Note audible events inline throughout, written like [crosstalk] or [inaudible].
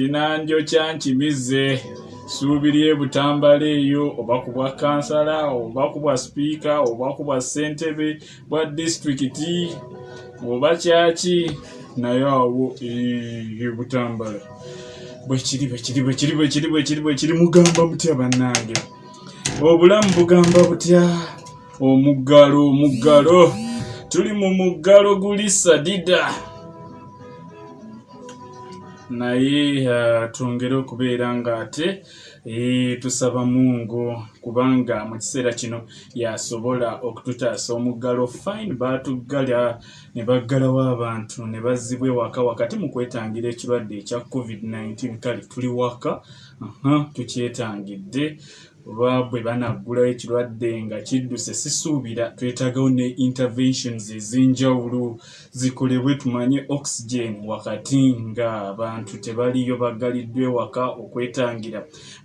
kinanjo kyankimize suubiri ebutambala eyo oba ku bwa kansala oba ku bwa sipiika oba ku bwa ssentebe bwa disitulikiti oba kyaki naye awo ebutambala bwekiri bwekiri bwekiri bwekiri bwekiri bwekiri mugamba mutya bannange? Obulamu bugamba butya? Omuggalo omuggalo. Tuli mu muggalo guli sadida naye uh, twongere okubeera ng'ate e, tusaba mungu kubanga mu kiseera kino yasobola okututaasa omuggalo. Fine baatuggala ne baggalawo abantu ne bazzibwa ewaka wakati mu kwetangira ekirwadde ekya covid-19 kale tuli waka? Tukyetangidde oba bwe banaggulawo ekirwadde nga kidduse sisuubira twetaagawo ne interventions ez'enjawulo zikolebwe tumanye oxygen wakati nga abantu tebaliyo baggaliddwa ewaka okwetangira.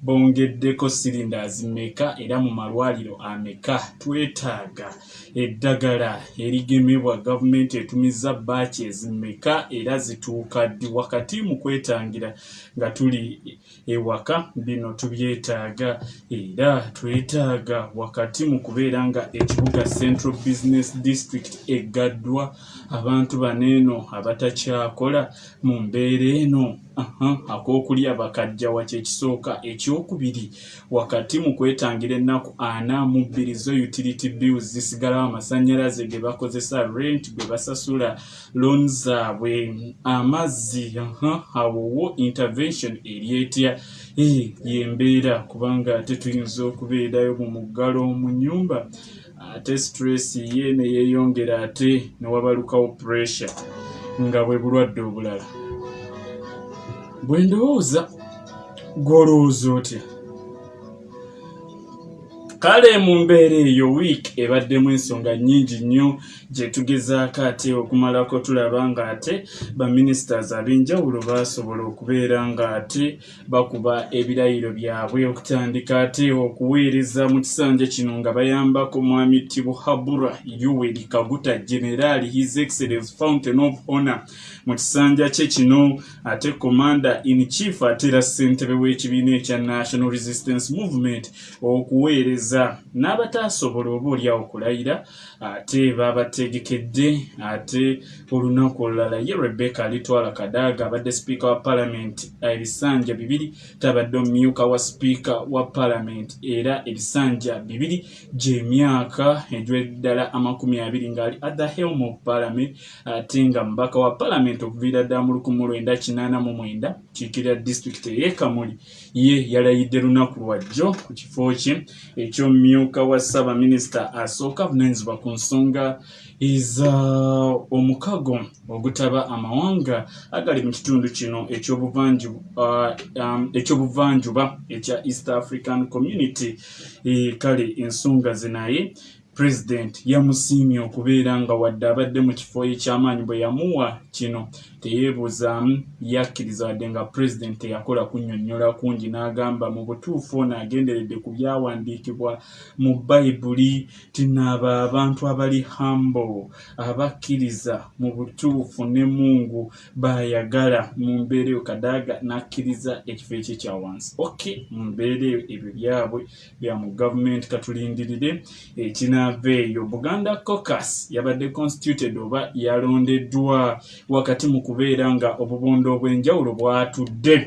Bongeddeko silindas meka era mu malwaliro ameka? Twetaaga. Eddagala erigemebwa gavumenti etumiza baaki ezimeka era zituuka ddi wakati mu kwetangira nga tuli ewaka. Bino tubyetaaga era twetaaga wakati mu kubeera nga ekibuga central business district eggaddwa abantu baneeno abatakyakola mu mbeera eno ak'okulya bakajjawa kyekisooka ekyokubiri wakati mu kwetangira ennaku ana mu bbiri zo utility bills zisigalawo amasannyalaze ge bakozesa rent gwe basasula loan zaabwe. Amazzi awowo intervention eryetya yembeera kubanga ate tuyinza okubeerayo mu muggalo mu nyumba ate stress ye ne yeeyongera ate ne wabalukawo pressure nga bwe bulwadde obulala. Bwe ndowooza gwolowooza otya kale mu mbeera eyo wiiki ebaddemu ensonga nnyingi nnyo gye tugezaako ate okumalako tulaba ng'ate baminisiters ab'enjawulo baasobola okubeera ng'ate bakuba ebirayiro byabwe. Okutandika ate okuweereza mu kisanja kino nga bayambako mwami tibuhabura yoweri kaguta generaali his excellence fountain of honor. Mu kisanja kye kino ate commander in chief ate era ssentebe w'ekibiina ekya national resistance movement okuweereza kukkiriza n'abataasobola oba oliawo okulayira ate baabategekedde ate olunaku olulala. Ye rebecca alitwala kadaaga abadde sipiika wa paalamenti ebisanja bibiri tabadde omumyuka wa sipiika wa paalamenti era ebisanja bibiri gy'emyaka egy'eddala amakumi abiri ng'ali at the helm of parliament ate nga mubaka wa paalamenti okuviira ddala mu lukumi lwenda kinaana mu mwenda kiikirira disitulikiti ey'ekamuli ye yalayidde lunaku lwajjo ku kifo kye ekyomumyuka wa ssaabaminisita asooka avunanyizibwa ku nsonga eza omukago ogutaba amawanga agali mu kitundu kino ekyobuvanjuba uh, um, ekya east african community. E, kale ensonga zinaye pulezidenti yamusiimye okubeera nga wadde abadde mu kifo ekyamaanyi bwe yamuwa kino teyeebuzaamu yakkiriza wadde nga pulezidenti teyakola kunnyonnyola kungi n'agamba mu butuufu ono agenderedde ku byawandiikibwa mu bayibuli tinaaba abantu abali humble abakkiriza mu butuufu ne mungu baayagala mu mbeera eyo. Kadaaga n'akkiriza ekifo ekyo ekya wansi. Ok mu mbeera eyo ebyo byabwe bya mu gavumenti katulindirire ekinaava eyo. Buganda cocas yabadde constituted oba yalondeddwa wakati mu kubeera nga obubondo obw'enjawulo bwatudde.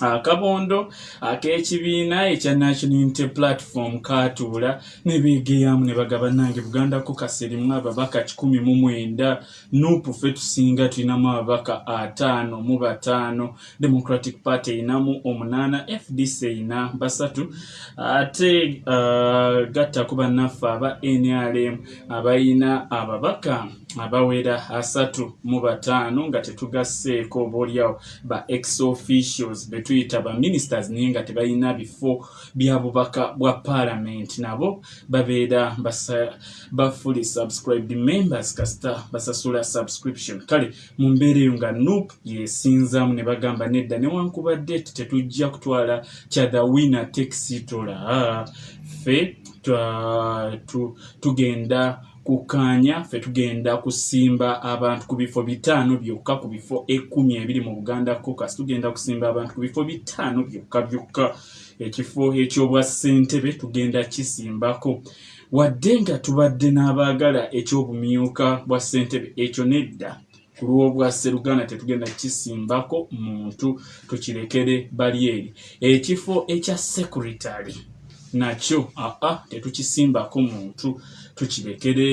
Akabondo ak'ekibiina ekya national unity platform kaatuula ne beegeyamu ne bagaba nange buganda ko kaserimu ababaka kikumi mu mwenda. Nupu ffe tusinga tulinamu ababaka ataano mu bataano. Democratic party erinamu omunaana fdc erina basatu. Ate uh, gattaku bannaffe aba nrm abayina ababaka abawera asatu mu bataano nga tetugasseeko obaoliawo ba ex officials betuyita ba ministers naye nga tebalina bifo bya bubaka bwa parliament. Nabo babeera ba fully subscribed members kasita basasula subscription. Kale mu mbeera eyo nga nup yesinzamu ne bagamba nedda newankubadde tetujja kutwala kyathe winner texitola ffe tugenda kukkaanya ffe tugenda kusimba abantu ku bifo bitaano byokka ku bifo ekkumi ebiri mu buganda cocas tugenda kusimba abantu ku bifo bitaano byokka byokka. Ekifo ekyobwa ssentebe tugenda kisimbako. Wadde nga tubadde n'abaagala ekyobumyuka bwa ssentebe ekyo nedda. Ku lw'obwa sseruganda tetugenda kisimbako muntu tukirekere bali eri. Ekifo ekya sekuritary nakyo aa tetukisimbako muntu tukirekere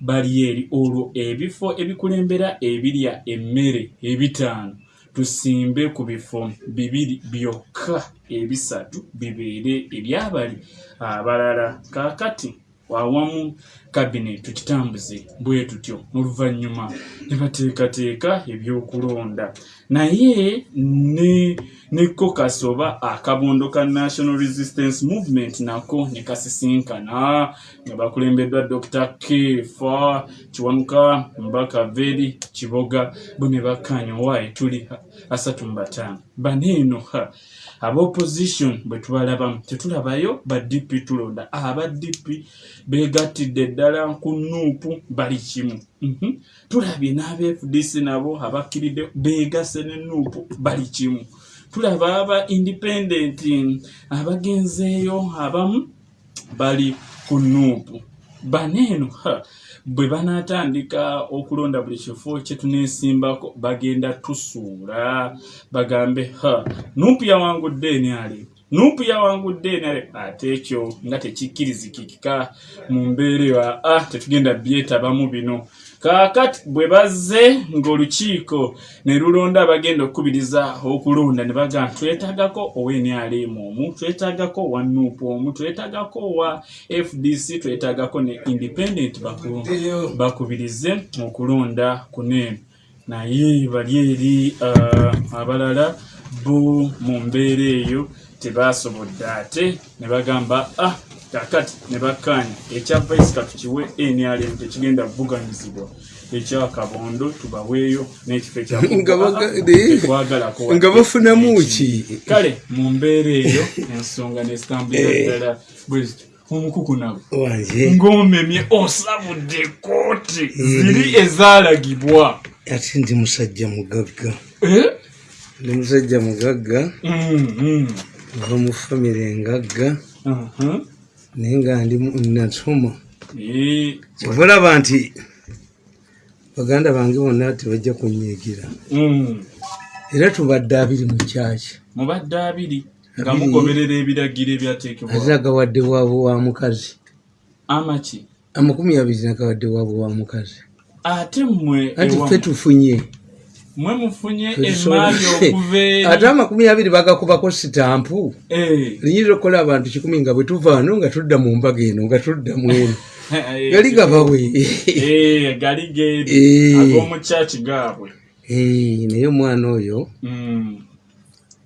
bali eri olwo ebifo ebikulembera ebirya emmere ebitaano. Tusimbe ku bifo bibiri byokka ebisatu bibeere ebyabali abalala. Kaakati awamu kabinet tukitambuze bwe tutyo oluvannyuma ne bateekateeka ebyokulonda. Naye ne ne cocas oba akabondo ka national resistance movement nako ne kasisinkana. Nga bakulembeddwa dr kefa kiwanuka mbaka veri kiboga bo ne bakkaanya owaaye tuli asatu mu bataano baneeno abopposition bwe tubalabamu tetulabayo ba dp tulonda aba dp begattidde ddala ku nuupu bali kimu. Mhm. tulabye n'aba fdc nabo abakkiridde begase ne nuupu bali kimu tulaba aba independent abagenzeeyo abamu bali ku nuupu. Baneeno bwe banaatandika okulonda buli kifo kyetuneesimbako bagenda tusuula bagambe ha nuupu yawangudde eni ali nuupu yawangudde ali ate ekyo nga tekikkirizikika mu mbeera eyo aa tetugenda byetabamu bino. Kaakati bwe bazze ng'olukiiko ne lulonda abagenda okukubiriza okulonda ne baga twetaagako owenrm omu twetaagako owa nuupu omu twetaagako owa fdc twetaagako ne independent bakubirize okulonda kuneeno naye bali eri uh, abalala bo mu mbeera eyo tebasobodde ate ne bagamba ah kakati ne bakkaanya. Ekya vice katukiwe nrm tekigenda kuvuganyizibwa. Ekyakabondo tubaweeyo n'ekifo ekyakwagalakonga [laughs] bafunamu ki? Kale mu mbeera eyo ensonga nezitambulira eh. ddala bwezityo omukuku nabo. Ng'omemye osabudde kooti ziri ezaalagibwa. Ate ndi musajja mugagga. Eh? ndi musajja mugagga ova mu famire engagga uh-huh. naye nga ndi nasoma kyovulaba nti baganda bange bonna tebajja kunyigira mm. era tubadde abiri mu kyaki. Mubadde abiri nga mugoberera ebiragiro ebyateekebwa. Ate agawadde waabwe wa mukazi. Amaki? Amakumi abiri nagawadde waabwe wa mukazi. Ate mmwe anti ffe tufunye mwe mufunye emaali okuva eri ate amakumi abiri bagakubako sitampu. Eh. linyirira okukola abantu kikumi nga bwe tuvaano nga tudda mu mbaga eno nga tudda mu [laughs] eno. Gali gabawe eh, gali geri. Eh. ag'omukyaki gaabwe. Naye omwana oyo hmm.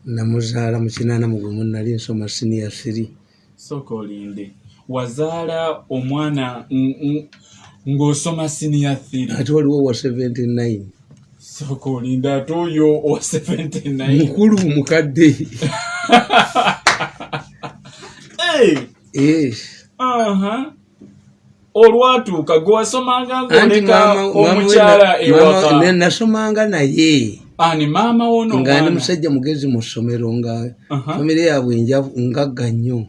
namuzaala mu kinaana mugumu nali nsoma sinia siri soka olinde. Wazaala omwana ng'osoma sinia thiri ate waliwo wa 79 soka olinda ate oyo owa 79 mukulu mukadde. Olwatuuka gwewasomanga ngoleka omukyala ewaka. nasomanga naye. Ani maama wono nga ndi musajja mugezi mu ssomero nga famire yaabwe ngagga nnyo.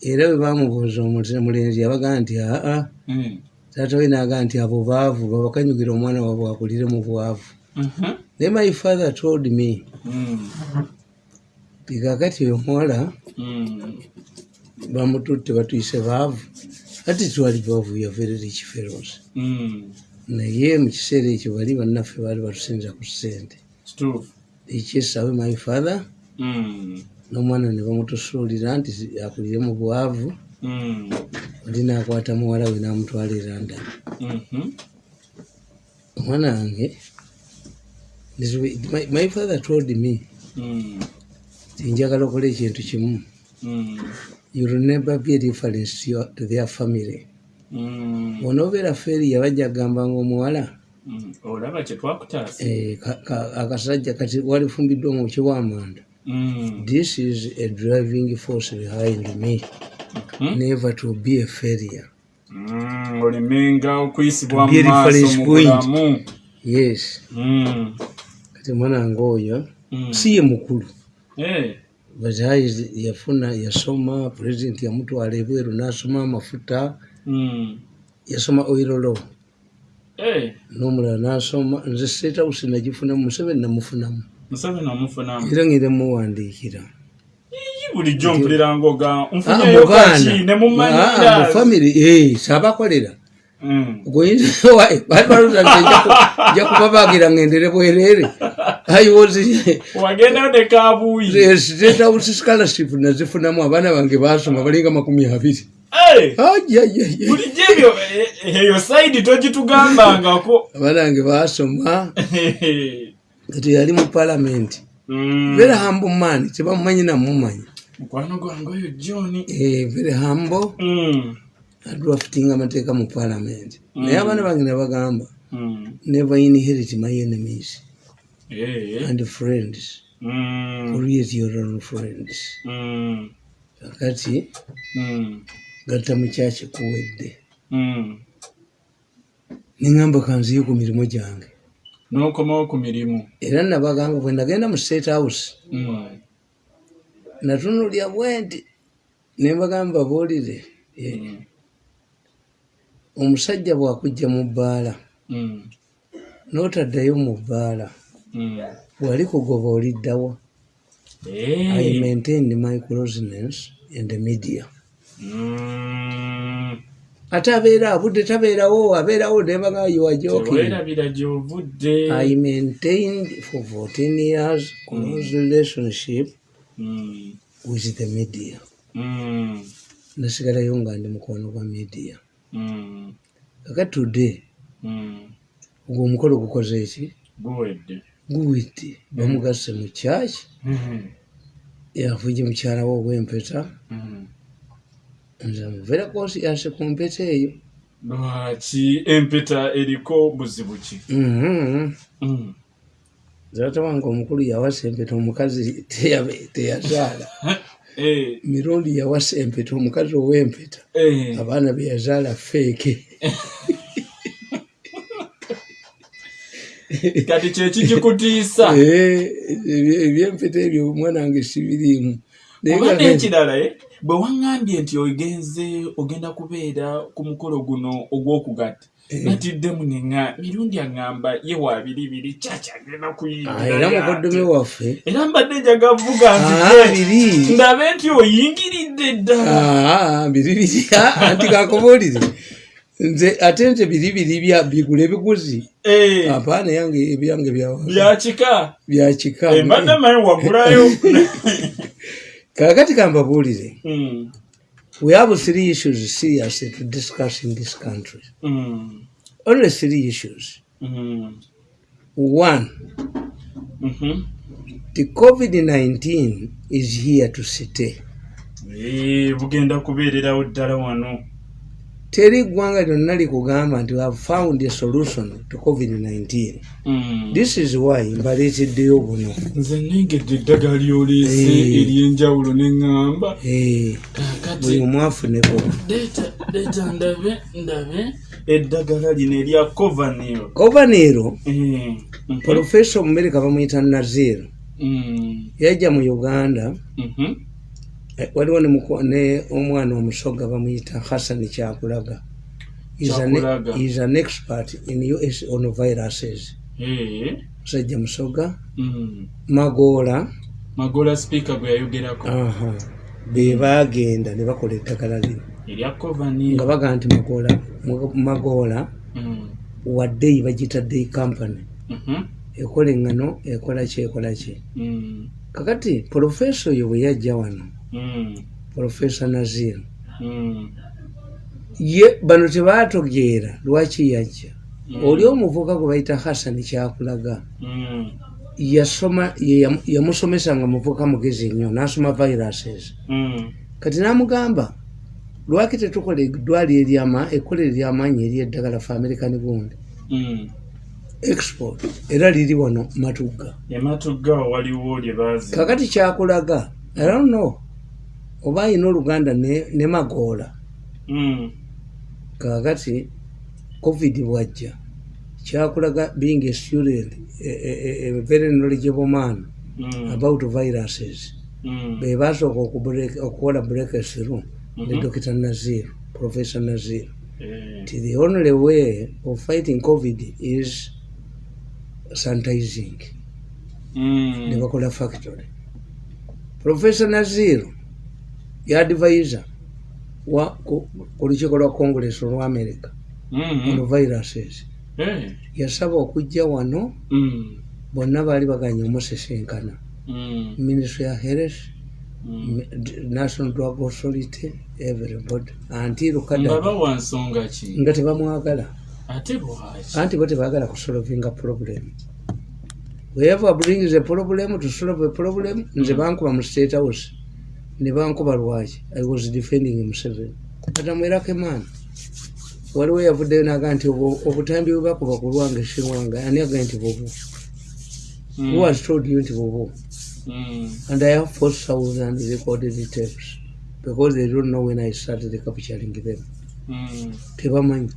Era bwe bamubuuza omulenzi yabagaa nti aa hmm. taata we nagaa nti abo baavu babakanyugira omwana waabwe akulire mu bwavu naye my father told me bikakati hmm. oyo muwala. Hmm. bamututte batuyise baavu. Ati twali baavu ya very rich fellows. Naye mu kiseera ekyo bali bannaffe baali batusinza ku ssente. Ekyesawe my father n'omwana ne bamutusuulira nti akulire mu bwavu oli nakwata muwala we n'amutwala eranda mm-hmm. omwana wange my father told me mm. tinjagala okola ekintu kimu mm. youll never be reference to their family mm. onobeera feeri yabajja kugambanga omuwala eh, akasajja kati walifumbiddwa mu kiwamanda this is a driving force behind me mm -hmm. never to be a failure mm. ngaolemenga okuyisibwa mu Very maaso fresh mu point. bulamu yes Mm. Kati omwana wange oyo Mm. si ye mukulu Eh. but eyes yafuna yasoma president yamutwala ebweru nasoma amafuta Mm. yasoma oirolo Eh. n'omulala nasoma nze state house nagifunamu museveni namufunamu era ngere muwandiikira bulijjo mpuliranga oga Ah, nfunyeyo baana. kaki ne Ah, mu goyinza bali baluza nti nja ku- nja kubabagira ngendere bwereere ayiwozi wagendayo ne kabuuyi state house scholarship nazifunamu abaana bange basoma balinga makumi abiri abaana bange basoma kati yali mu palamenti Mm. very humble man tebamumanyi namumanyi mukwano gwange oyo john. Eh, very Mm. adrafting amateeka mu palamenti naye abaana bange nabagamba Mm. never inherit my enemies Eh. and friends Mm. create your own friends Mm. kakati Mm. gatta mukyaki kuwedde Mm. neŋŋamba kanziyo ku mirimu gyange n'okomawo ku mirimu era nabagamba bwe nagenda mu state house Mm. natunulya bwenti nembagamba buulire eh, Mm. Omusajja bwakujja mu bbaala Mm. n'otaddayo mu bbaala Mm. bwali kugoba oliddawa Eh. i maintained my closeness in the media. Mm. ate abeera abudde tabeerawo abeerawo nebaga gy'ovudde. I maintained for 14 years close relationship with the media. Nasigalayo nga ndi mukono gwa media Mm. kaka today Mm. ogwo omukolo gukoze eki guwedde. Guwiti bamugase mu kyaki? Yafuje mukyala we ow'empeta? Nze muveera konsiyase ku mpeta eyo. Lwaki empeta eriko buzibu ki? Taata wange omukulu yawasa empeta omukazi teyazaala. [laughs] mirundi yawasa empeta omukazi ow'empeta Eh. abaana be yazaala feeke [laughs] kati kyekikikutiisa [laughs] Eh, ebyempeta ebyo omwana wange sibiriimu Naye oba nga- n'ekirala eh, bwe waŋŋambye nti ogenze ogenda kubeera ku mukolo guno ogw'okugatta Eh. Natiddemu neŋa mirundi aŋŋamba ye wa biribiri kyaki agenda Ah, era kuyingira mukoddomi waffe era mbadde njaga vuga Ah, nzije biri. ndabe nti oyingiridde ddala Ah, biribiri Ah, anti kakubuulire. Nze ate nze biribiri bigula ebiguzi. Eh, apaana yange ebyange bya- byakika byakika Eh, mbadde maye wagulayo [laughs] kakati kambabuulire Mm, we have three issues serious to discuss in this country. Mm, only three issues. Mm, one mhm. the covid-19 is here to stay. Bugenda kubeererawo ddala wano teri ggwanga lyonna likugamba nti have found a solution to covid-19 Mm. this is why mbaleeteddeyo buno. Nze nengedde eddagala lyoleese Eh. ery'enjawulo neŋŋamba Eh, buli omu afuneko. Leeta ndabe ndabe. Eddagala lino erya covanil govanero profesa omumerika bamuyita nazir yajja mu uganda eh, waliwo ne omwana omusoga bamuyita hassan kyakulaga. He's an- expert in us on viruses. Musajja musoga magoola magola. Sipiika gwe yayogerako. Aha, be bagenda ne bakola eddagala lino. Nga baga nti magoola magoola waddeyi bagiyita day company. Ekola eŋŋano ekola ki ekola ki kakati profesa oyo bwe yajja wano profesa nazir. Ye bano tebaatogeera lwaki yajja? Oli omuvuka gwe bayita hassan kyakulaga yasoma ye yamu- yamusomesa nga muvuka mugezi nnyo n'asoma viruses. Kati n'amugamba lwaki tetukola eddwali eryama ekkola eryamaanyi eryeddagala fe american gundi export era liri wano matugga. Baazi. Kakati kyakulaga i don't know oba ayina oluganda ne, ne magoola kakati covid bwajja kyakulaga being a student a, very knowledgeable man Mm. about viruses Mm. bebasooka okubreak- okukola breakthrough ne Mhm. dr nazir professor nazir Eh. nti the only way of fighting covid is sanitizing ne bakola factory professor nazir yadvisor wa ku lukiiko lwa congress olwa america Mhm. ono viruses Eh. yasaba okujja wano Mm. bonna baali baganye omusesenkana Mm. ministry ya health Mm. national drug authority everybody anti nga lukada bawa nsonga ki nga tebamwagala anti bo tebagala kusolvinga problem whoever brings a problem to solve a problem nze bankuba mu state house ne bankuba lwaki? I was defending museveni katamwerako emaani waliwo yavuddeyo naga nti obutambi bwe bakuba ku lwange sirwange ani agaye nti bubu Mm. who has told you nti bubu Mm. and i have four thousand recorded tapes because they don't know when i started capturing them. Mm. tebamanyi.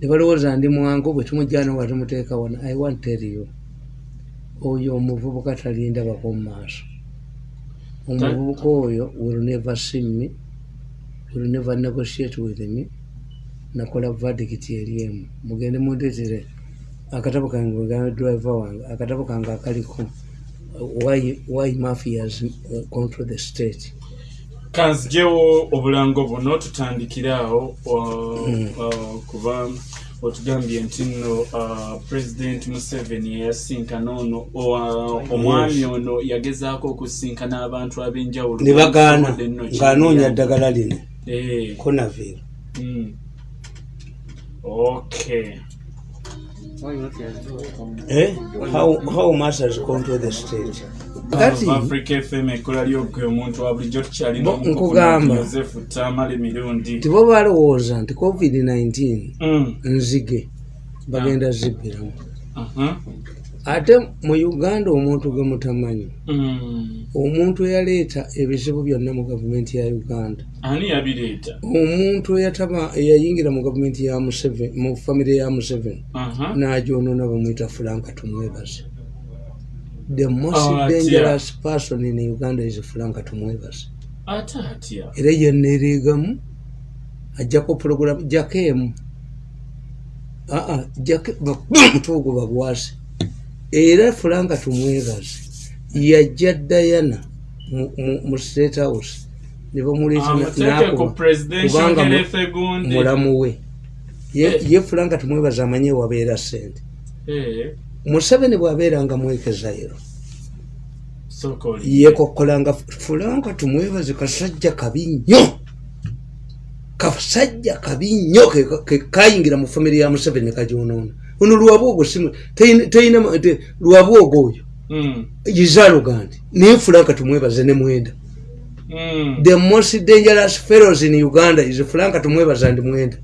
Ne balowooza ndi mwangu bwe tumujjana nga tumuteeka wano i want tell you oyo omuvubuka talindabako mu maaso omuvubuka oyo will never see me will never negotiate with me nakola verdict eri emu mugende mundeetere akatabo kange driver wange akatabo kange akaliko uh, why, why mafias uh, control the state kanzijewo obulango buno tutandikirawo Mm. kuba otugambye nti nno uh, president museveni yayasinkana ono omwami ono yagezaako okusinkana abantu ab'enjawulo. Ne bagaana ng'anoonya ddagala lino. Eh, conaville mm. okay. Eh? How, how masters control the state kati africa fm ekkola lyogwe omuntu wa bulijjo tukyalina nkugamba. tamale mirundi. Tibo balowooza nti covid-19 Mm, nzige bagenda zibbiramu aha, ate mu uganda omuntu gwe mutamanyi mm. omuntu eyaleeta ebizibu byonna mu gavumenti ya uganda. Ani yabireeta? Omuntu eyayingira mu gavumenti mu famire ya museveni Aha. n'agyonona bamwita franka tumwebaze the most Ah, atya. dangerous person in uganda is franka atya era yeneereegamu ajjako puroguramu jako emu aa omutwe [coughs] ogwo bagwasi era fulanka tumwebaze yajja dayana mu- state house. Ne bamuleeta na- amuteeke ku n'akuba presidential kubanga mu- health gundi mulamu we. Ye- Eh. ye fulanka tumwebaze amanye wabeera sente Eh, museveni bw'abeeranga mwekezairo yekokkolanga fulanka tumwebaze kasajja kabi nnyo. Kasajja kabi nnyo ke- ke- kayingira mu famire ya museveni ne kagyonoona. Ono lwabwogo lwabwogo oyo. Mm, izaalugandi naye fulanka tumwebaze ne mwenda. Mm. the most dangerous fellows in uganda is fulanka tumwebaza ndi mwenda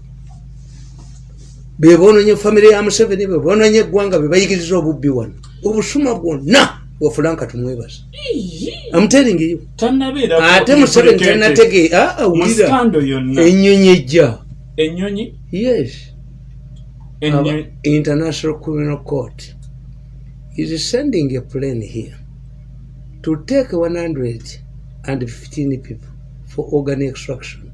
bebononye famire ya museveni bebononye eggwanga bebayigiriza obubbi wano. Obusuma bwonna bwa fulanka tumwebaza amuteringiyo ate museveni tanatege awulira. musikando yonna. Ennyonyi ejja. Yes. International criminal court is sending a plane here to take 115 people for organ extraction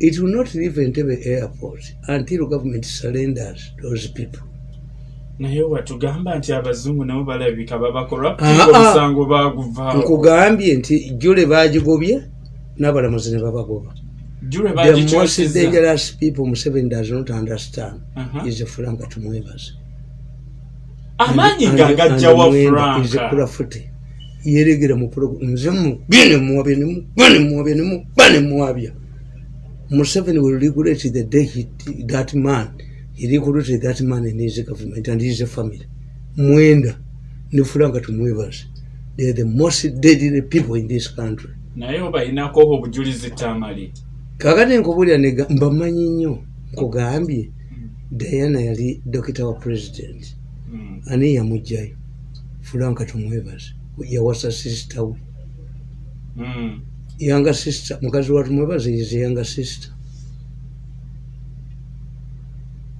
it will not leave entebe airport until government surrenders those people. Naye watugamba nti abazungu nabo balabika babakolwa Ah, ah. omusango baguvaako nkugambye nti jule bagigobye n'abalamuzi ne babagoba. The most dangerous people museveni does not understand Aha. is franka tumwebaze. Amaanyi And- ga and gajjawa Mwenda is franka yeregera mu nze mubye ne muwabya ne muba ne muwabya ne muba ne muwabya museveni will regulate the day he, that man. He regulated that man in his government and his family. Mwenda ne franka tumwebaze they are the most deadly people in this country. Naye obayinako obujulizi tamali. Kakati nkubulya nega mbamanyi nnyo nkugambye diana yali dokita wa president. Mm. ani yamugjayo fulanka tumwebaze yawasa sisita we. Mm. Yanga sisita mukazi wa tumwebaze is yanga sisita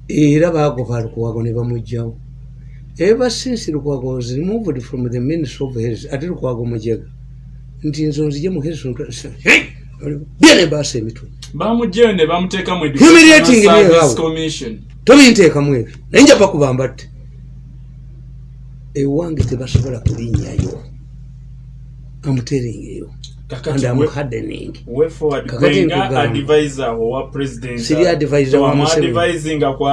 era bagoba lukwago ne bamugjawo ever since lukwago was removed from the ministry of health ate lukwago mujega. Nti nzo nzije mu health byene baasa emitwe. Humiliating tobinteekamu ebyo. Naye nja bakubamba tte ewange tebasobola kulinnyayo amuteringeyo gwenga nkugamba. advisor Siri wa Museveni.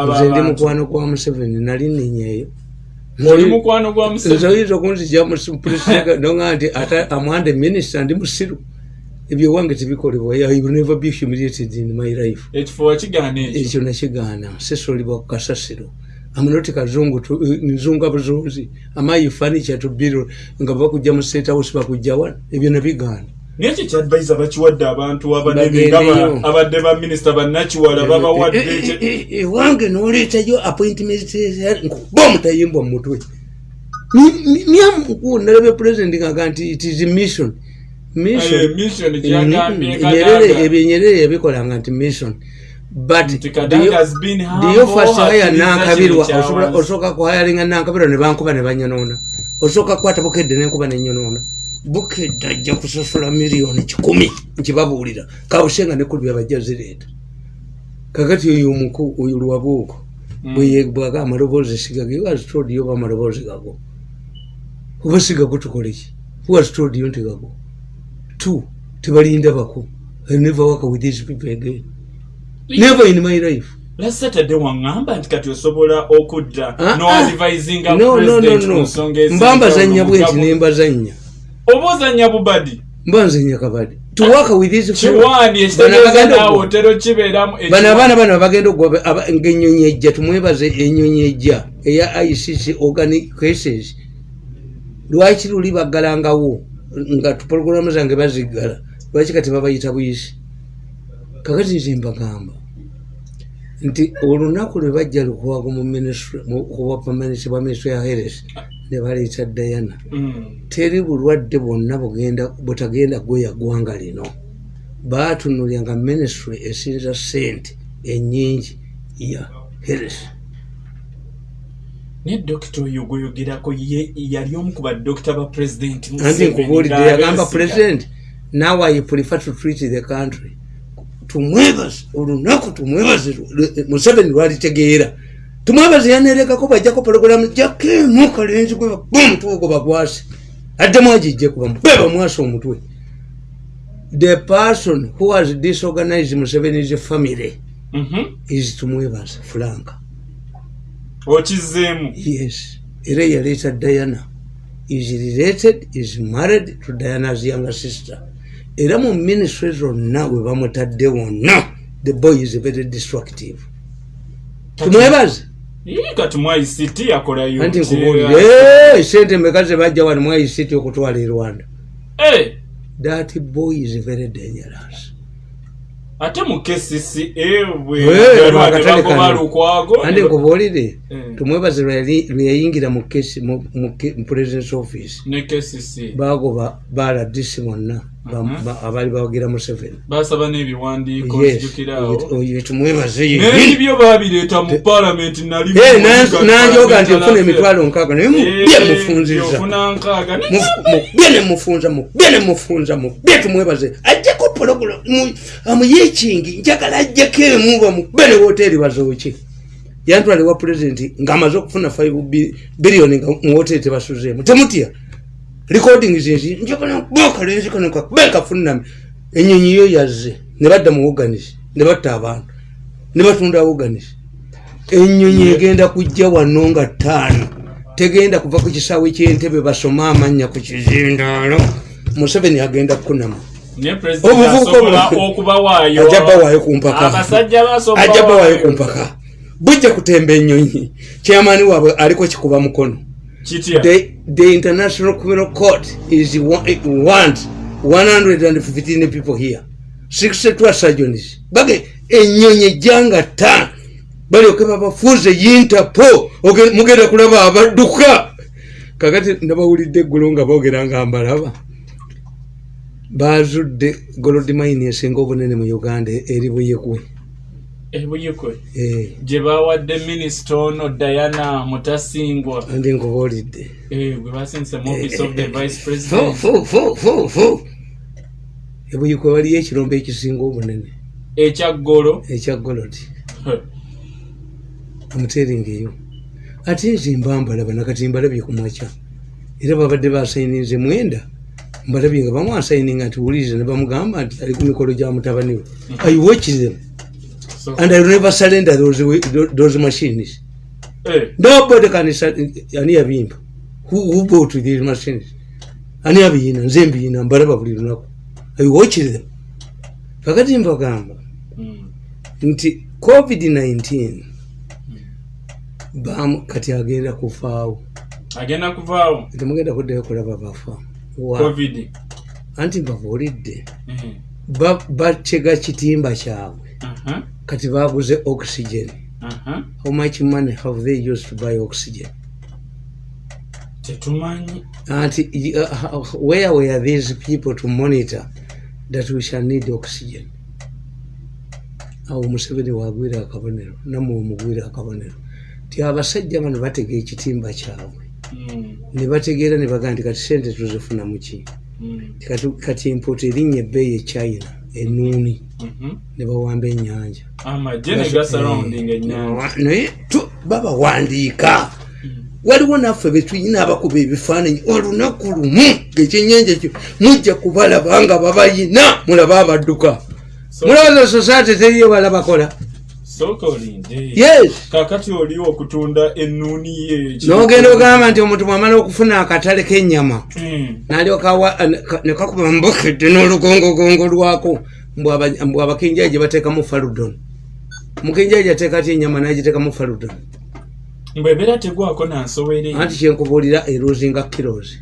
nze ndi mukwano gwa museveni nali ninyeeyo nze oyinza okunzija mupuresidenoga nti ate amwande minisita ndi musiru. Ebyo wange tebikolebwa never be humiliated in my life. Ekyo nakigaana sesolibwa ku kasasiro. Amunoti kazungu eh, nzunga buzunzi amayi fanicha tubiro nga bakujja mu state house bakujjawa ebyo nabigaana naye ekyo kyadvisor bakiwadde abantu abadde ba minisita bannakiwala babawadde Eh, eh, eh, eh, ewange noleetayo appointment nkuba omutayimbwa mu mutwe. Nyamuku nalabye president ngaga nti it is mission. Nyerere ebyo nyerere yabikolanga nti mission. But Nti Kadaga has been humble, ndiyo fasi haya hakiriza nankabirwa osooka kuhayalinga nankabirwa ne bankuba ne banyonoona. Osooka kukwata bukedde nenkuba nenyonoona bukedde ajja kusasula miliyoni kikumi. Nkibabuulira. Kabusenga nekulubya bajja zireeta. Kakati oyo omuku oyo lwabuuko Mm. bweyebwaga amaloboozi sigage wazitodiyo oba amaloboozi gago. Oba sigago tukoleki wazitodiyo nti gago? Two tebalinda bako. I never work with these people again. Never in my life. Last saturday waŋŋamba nti kati osobola okudda Ah, ah. noadvisinga no no no president ku no nsonga ezinjawulo mba mbazanya mu bwenti nembazanya oba ozanya bubadi. Mba nzanya kabadi. Bano abaana bano bagenda okuwa aba- ngaenyonyi ejja tumwebaze enyonyi ejja eya icc organic cases. Lwaki luli baggalangawo? Nga tupologulamu zange baziggala. Lwaki kati babayita buyisi? Kakati nze mbagamba nti olunaku lwe bajja lukwago mu bwapamanisibwa bwa ministry ya heres ne baleeta dayana Mm. teri bulwadde bwonna butagenda gweya ggwanga lino. Baatunulyanga ministry esinza sente enyingi ya heres naye dokita oyo gweyogerako ye- yali omu ku badokita ba pulezidenti anti nkubuulidde yagamba president now i prefer to treat the country tumwebaze olunaku tumwebaze museveni lwalitegeera tumwebaze yanerekako bajjako pologulamu jakemu kalenzi gwe omutwe bagwase. Addemu agijje kuba mutwe bamwasa omutwe. The person who has disorganized museveni's family. Mhm. is tumwebaze franka. Okizeemu. Yes. Era yaleeta diana is related is married to diana's younger sister. Era mu ministry zonna we bamutadde wonna the boy is very destructive. Tumwebaze kati mu ict yakolayo anti nkubuulire "Eh, sente meka ze bajja wano mu ict okutwala e rwanda? Eh, that boy is very dangerous. Ate mu kcca Eh, nkubuulire Eh. tumwebaze lwe yali- lwe yayingira mu president's office. Bagoba baladisi bonna abaali bawagira museveni basaba n'ebiwandiiko tumwebaze n'ebyo babireeta mu paalamenti nali Eh, nti ofuna emitwalo nkaaga naye mubye Eh, mufunziza mubye nemufunza mubye nemufunza mubye tumwebaze. Ajjako pologulamu amuyekingi njagala ajjako emu bamubye ne woteeri bazooki. Yantwale wa pulezidenti ng'amaze okufuna 5 biliyoni nga mu woteeri tebasuzeemu temutya recording zinzi njagala kuba akalenzi kano kakube kafuname enyonyi yo yazze ne badda mu woganisi ne batta abantu ne batunda woganisi enyonyi egenda kujja wano nga ttaano. Tegenda kuva ku kisaawe kyentebe basome amannya ku kizindaalo. Museveni agenda kunamu ne pulezidenti Obuvubuka asobola obu- okubawaayo ajja bawaayo ku mpaka. abasajja basobola ajja bawaayo ku mpaka. Bujja kutemba enyonyi kyamaani waabwe aliko kikuba mukono the, the international criminal court is wa- it wants 115 people here. 62 surgeons bage enyonyi ejjanga ta. Balyoke babafuuze yintapo mugenda kulaba abadduka kakati nabawulidde eggulo nga boogera nga mbalaba. Bazudde gold mine esinga obunene mu uganda eri buyekwe ebuyikwe Eh, gye bawadde minisita ono diana mutasingwa. Andi nkubuulidde. Eh, gwe basindise mu office of the vice Fu, president ebuyikwe waliyo ekirombe ekisinga obunene ekyaggolo ekya golodi. Omuteringa eyo. Ate nze mba mbalaba nakati mbalabye ku makya. Era babadde basayininze mwenda. Mbalabye nga bamwasayininga nti wuliriza ne bamugamba nti ali ku mikolo gya mutabani we. I watch them and i never surrender those, those machines. Eh, nobody can ani yabimba who, who bought these machines? Ani abiyina nze mbiyina mbalaba buli lunaku. I watch them. Kakati mbagamba mm, nti covid-19 bamu kati agenda kufaawo. Agenda kuvaawo temugenda kuddayo kulaba bafa Wa- covid. Anti mbabuulidde Eh, Ba- batega kitimba kyabwe. Aha, kati baguze oxygen. Aha. how much money have they used to buy oxygen? Tetumanyi. Anti uh, where were these people to monitor that we shall need oxygen? Awo museveni wagwira akabonero namwe omugwira akabonero ti abasajja bano batega ekitimba kyabwe. Mm, ne bategeera ne bagamba nti kati sente tuzifuna muki mm, kati, impota erinnya ebbeeyi e china enuuni mhm. ne bawamba ennyanja. Naye tu- babawandiika. Waliwo naffe betuyina abakuba ebifaananyi olunaku lumu ngaekyennyanja ekyo mujja kubalaba nga babayina. Mulaba abadduka. Mulaba society teriyo balabakola sooka olinde yes! Kakati oli okutunda ennuuni ye nogenda ogamba nti omuntu bwamala okufuna akatale k'ennyama Mm, nalyoka nekakuba mbokedde n'olugongogongo lwako mbw aba- mbw abakenjaji bateekamu faludon mukenjaji ateeka ty enyama nagiteekamu faludon bwebeera tegwako nansowere anti kyenkubuulira erosinga kilos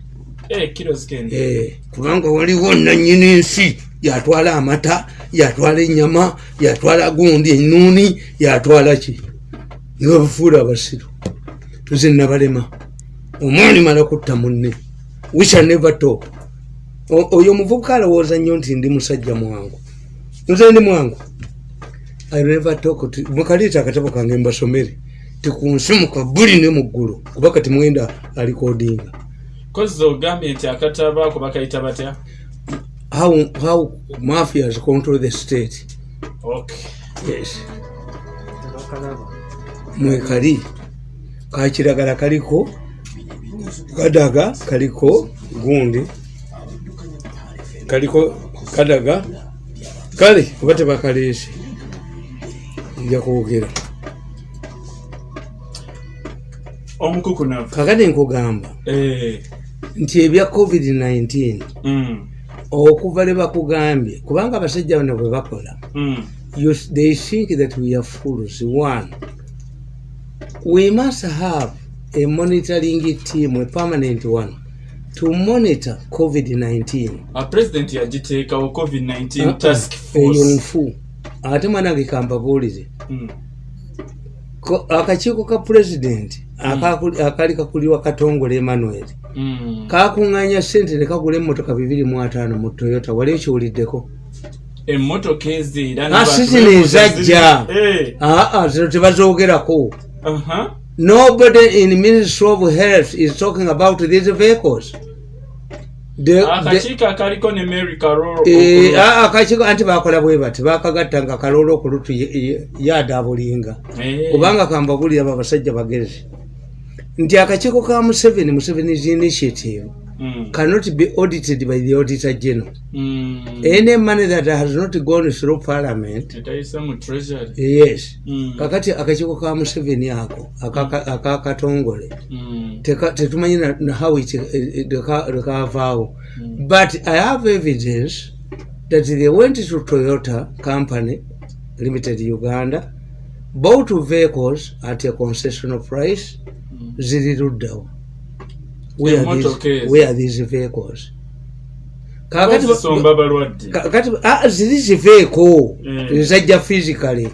Eh, kilos kende Eh, kubanga waliwo nanyini nsi yatwala amata yatwala enyama yatwala gundi enuuni yatwala ki? Nibabufuula abasiru. Nze nabalema omwani mala kutta munne. Wisha never talk. O- oyo omuvubuka alowooza nnyo nti ndi musajja mwangu. Nze ndi mwangu. I never talk mukaleeta akatabo kange mbasomere. Tikunsi mukabuli ne muggulu kuba kati mwenda alikodinga kozi ogambye nti akataba ako bakayita batya how how mafias control the state? Okay yes. Mwekali. Kakiragala kaliko kadaga kaliko gundi. Kaliko kadaga kale oba tebakaleese nja kwogera omukukunavu. Kakati nkugamba Eh, nti ebya covid-19 mm, okuva le bakugambye kubanga abasajja bano bwe bakola mm, you, they think that we are fools. One, we must have a monitoring team, a permanent one, to monitor COVID 19. a president yagiteekawo covid-19 task eyo force nfu. Ate mwanange kambabuulire Mm, Ko- akakiiko ka pulezidenti akakuli- akaali kakulirwa katongole emmanuel. mm. Kakuŋŋanya sente ne kagula emmotoka bibiri mu ataano mu toyota wali ekiwuliddeko? Emmotoka era Ah, ezajja. Eh, aa zino tebazoogerako. Nobody in Ministry of Health is talking about these vehicles. Akakiiko eh, ah, akakiiko anti bakola bwe bati bakagatta nga kaloola okulutu yadaabulinga kubanga kambagulira abo abasajja bagezi nti akakiiko ka museveni musevenis initiative. Cannot be audited by the auditor general. Any money that has not gone through parliament yes. Mm, kakati akakiiko ka museveni ako aka- akakatongole mm, tetumanyi na- how it, leka- lekavaawo but i have evidence that they went to toyota company limited uganda bought vehicles at a concessional price. ziri luddawo Where are these- are vehicles. Kakati ah, ziri ziveeko Mm. ezajja physically.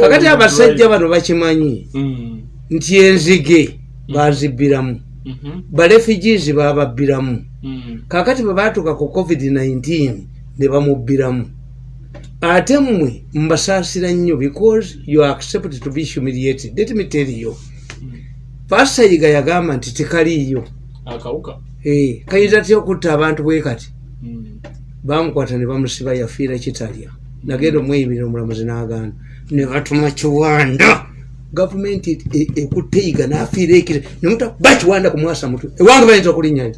Kakati abasajja bano bakimanyi? Mm, nti enzige bazibbiramu. Mhm, barefugees bababbiramu. Mm, kakati bwe baatuuka ku covid-19 ne bamubbiramu. Ate mmwe mbasaasira nnyo because you accept to be humiliated. Let me tell you pasayiga yagamba nti tekaliiyo. Eh, kayinza tya okutta abantu bwe kati? Mm. bamukwata ne bamusiba yafiira kitalya. Nagenda omweyimirira omulamuzi n'agaana. Ne batuma kiwanda. Gavumenti e- ekutte yiga n'afiira ekire. Nemuta bakiwanda kumwasa mutwe ewange bayinza okulinnyayo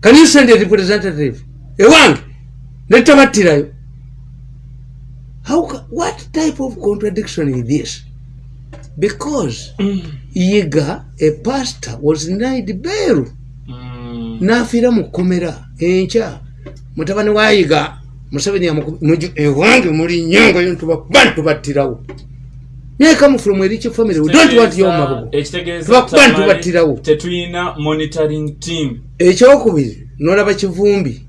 kanisende representative. Ewange. Netabattirayo How what type of contradiction is this because yiga a pastor was denied bail Mm. n'afiira mu kkomera enkya. Mutabani wa yiga museveni ewange muli nyongayo ntubakuba ntubattirawo nekamu from erich family we don't want yo mabugo Tubakuba ntubattirawo. tetulina monitoring team. Ekyokubiri nolaba kivumbi.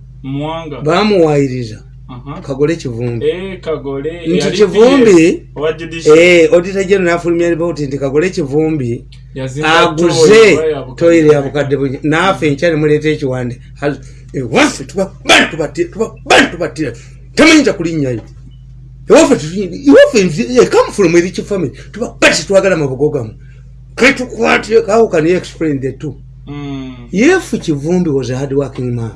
Aha. Kagole kivumbi. Eh, kagole nti kivumbi? eh, odita geno nafulumya ripoti nti kagole kivumbi aguze toyire yabukadde bunyi naafe enkyali muleeta ekiwande. Ewaffe kulinnyayo ewaffe tutunyiri- ewaffe nzi- come from erich family. Tubakuba tetwagala mabugo gamu ketukwatire how can you explain the two. Mm. yefu kivumbi was a hard working man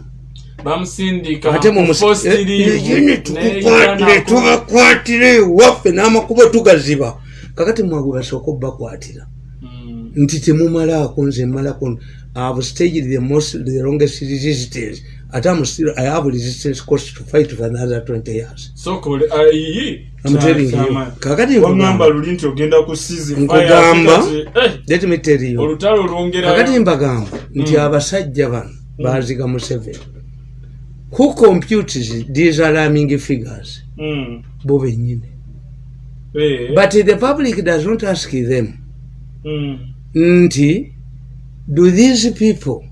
bamusindika ate ku forced leave, ne tukukwatire Uganda ko- tubakwatire ewaffe n'amakubo tugaziba kakati mwagwe basooka obbakwatira Mm. nti temumalaako nze malako ave staged the most the longest resistance ate am still i have resistance cost to fight for another 20 years so kole ayi I'm telling you. Kakati nkugamba. luli nti ogenda ku season Nkugamba. eh, let me tell you olutalo lwongera kakati mbagamba nti Mm. abasajja bano baziga museveni who computes these alarming figures Mm. bo bennyini Eh, but the public does not ask them mm. nti do these people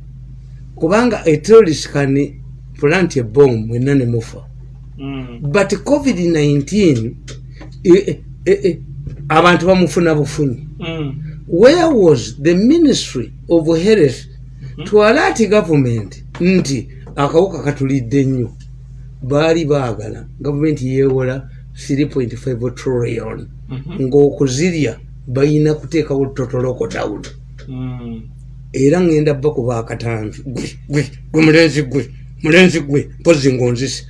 kubanga a terrorist can plant a bomb mwenna ne mufa Mm. but covid-19 eh, eh, eh, abantu bamufuna bufunyi Mm. where was the ministry of health to alert government nti akawuka katulidde nnyo baali baagala. Gavumenti yeewola 3.5 trillion. Mhm. ng'okuzirya balina kuteekawo totolokotawulo Mm. era ŋŋenda bakuba akatambi gwe gwe gwe mulenzi gwe mulenzi gwe mpozi ngonzisi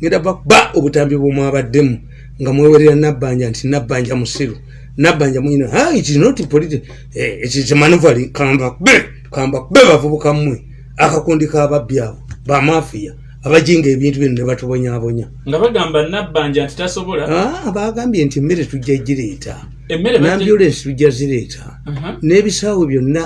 ŋŋenda bakuba obutambi bwemwabaddemu nga mwewerera nabbanja nti nabbanja musiru. Nabbanja mwina "Ah, it is not politi eh, it is manuvari kamba kube kamba kube bavubuka mmwe. Akakundi k'ababbi abo bamafiya abajinga ebintu bino ne batubonyabonya nga bagamba nabbanja nti tasobola. Ah, bagambye nti emmere tujja gireeta. Nambulensi tujja zireeta. Aha. n'ebisaawo byonna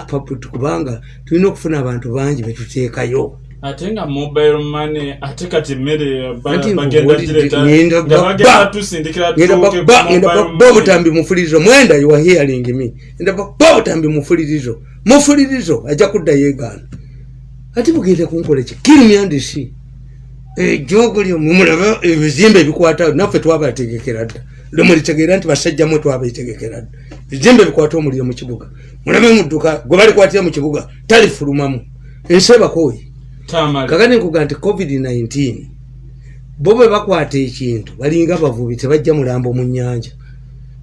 kubanga tulina okufuna abantu bangi betuteekayo ate nga mobile money ate kati emmere ba- Anti bagenda nkubulidde, gireeta. ngenda nga ba- bagenda ba- tusindikira ngenda tuuke ku bakuba ngenda mobile bakuba money. obutambi mufulirizo mwenda you are hearing me. Ngenda bakuba obutambi mufulirizo mufulirizo ajja kuddayo egaana ate mugenda kunkola ki? Kirimyandisi ejogolyo mumulaba ebizimbe ebikwata naffe twabategekera dda. Lwemulitegeera nti basajja mwe twabetegekera dda. Ebizimbe bikwata omuliro mu kibuga. Mulabe mudduka gwe balikwatira mu kibuga talifulumamu. Ensi ebakooyi kakati nkuga nti covid-19 bo bwe bakwata ekintu balinga abavubi tebajja mulambo mu nyanja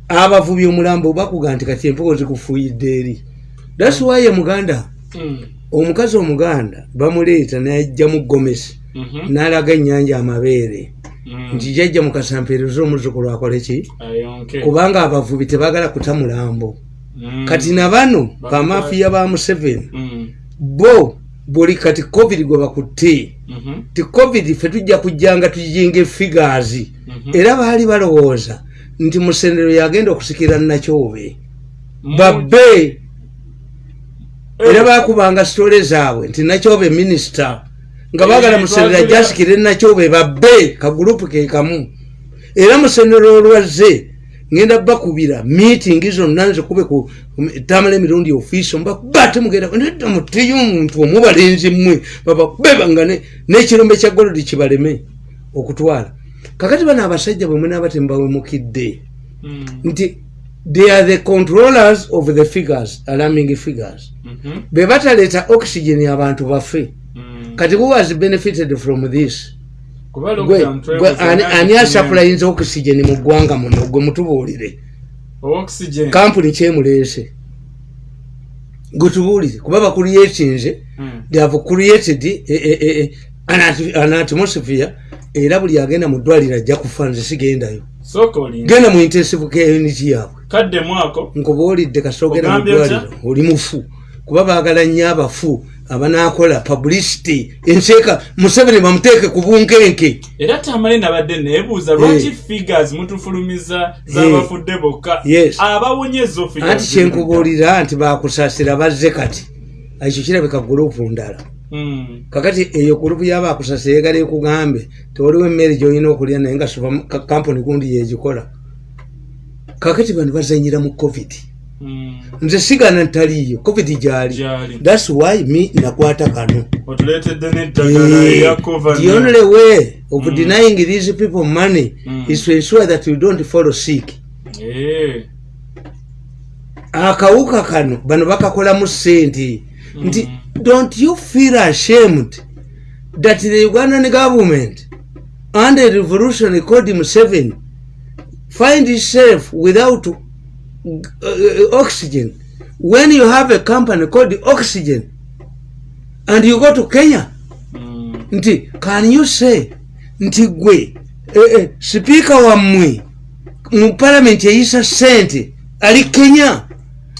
abavubi omulambo bakuga nti kati empuko zikufuuyidde eri. Thats why muganda Mm. Omukazi omuganda bamuleeta najja mu gomesi Mhm. n'alaga ennyanja amabeere Mm. nti jajja mukasampeereza omuzukulu akole ki kubanga abavubi tebagala kuta mulambo Mm. kati na bano bamafiya ba museveni bo buli kati covid gwe bakutte Mhm. ti covid fe tujja kujjanga tujinga efigaazi Mhm. era baali balowooza nti musendero yagenda okusikira nakyobe babbe. Era bakubanga sitole zaabwe nti nakyobe minisita nga bagala musendero twagala- ajasikire nakyobe babbe kagurupu ke kamu. Era musendero olwazze ngenda bakubira miitingi zonna nzikube ku tamala emirundi ofiisi mbakuba temugenda nedda muteyo omuntu omubalenzi mmwe babakubebanga n'ekirombe kya golodi kibaleme okutwala. Kakati bano abasajja bwe munaaba tembawemukidde Mm. nti they are the controllers of the figures alarming figures. Mhm. be bataleeta oxygen abantu bafe Mm. kati who has benefited from this? Ani- asapulayinza okisigeni mu ggwanga muno? Gwe mutubuulire. Oxygen. Kampuni kyemuleese gwe tubuulire. Kuba bakuliyetinze Mm. they have created eh, eh, eh, an atmosphere era buli agenda mu ddwaliro ajja kufa nze sigendayo. Genda mu intensive care unit yaabwe kadde mwako nkuba olidde kasogera mu Ogambye otya? ddwaliro oli mufu. Kuba baagala nnyo abafu abanakola publicity enseeka museveni bamuteeke ku bunkenke. Era tamale nabadde neebuuza lwaki figures mutufulumiza z'abafudde bokka? Yes. abawonye ezo anti kyenkubuulira nti bakusasira bazze kati ekyo kirabika gurupu ndala. Mm. kakati eyo gurupu yabakusasira egala ekugambe tewaliwo emmere gyolina okulya naye nga kampuni gundi yegikola kakati bano bazanyira mu covid Mm. nze sigana ntaliyo covid gyali gyali thats why me nakwata kano cova the only way of denying these people money Mm. is to ensure that you don't follow sick Eh. akawuka kano bano bakakolamu sente nti Mm. don't you feel ashamed that the ugandan government under revolution called museveni find itself without uh, oxygen. When you have a company called oxygen and you go to kenya Mm. nti can you say nti gwe eh, eh, sipiika wammwe mu palamenti eyisa sente ali kenya?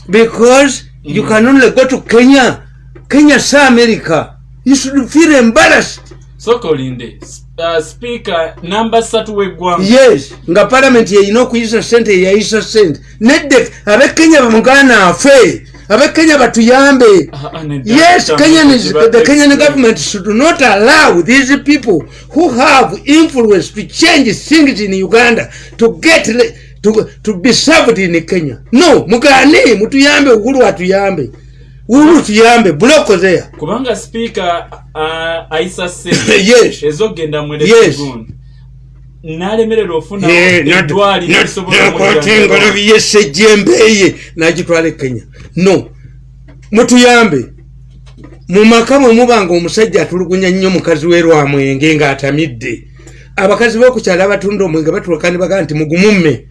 Because you can only go to kenya. Kenya si america. You should feel embarrassed sooka olinde uh, speaker namba ssatu w'eggwanga yes nga palamenti yeyina okuyisa sente yeyayisa sente nedde abekenya bamugana afe abekenya batuyambe Ah, ah. Yes, Kenyan is, the Kenyan government should not allow these people who have influence to change things in Uganda to get to, to be served in Kenya. No, mugane mutuyambe uhuru atuyambe. Uhuru tuyambe block there. kubanga speaker uh, ayisa sente [laughs] yes. ezogenda mwere Yes. segundi n'alemererwa ofuna lisobola nakwatengalo omujjanjaba. byesejjembeye nagitwala e kenya no mutuyambe mu maka mwe mubanga omusajja atulugunya nnyo mukazi we lwamwenge ng'atamidde abakazi b'okukyala abatunda omwenge batuuka ne bagamba nti mugumumme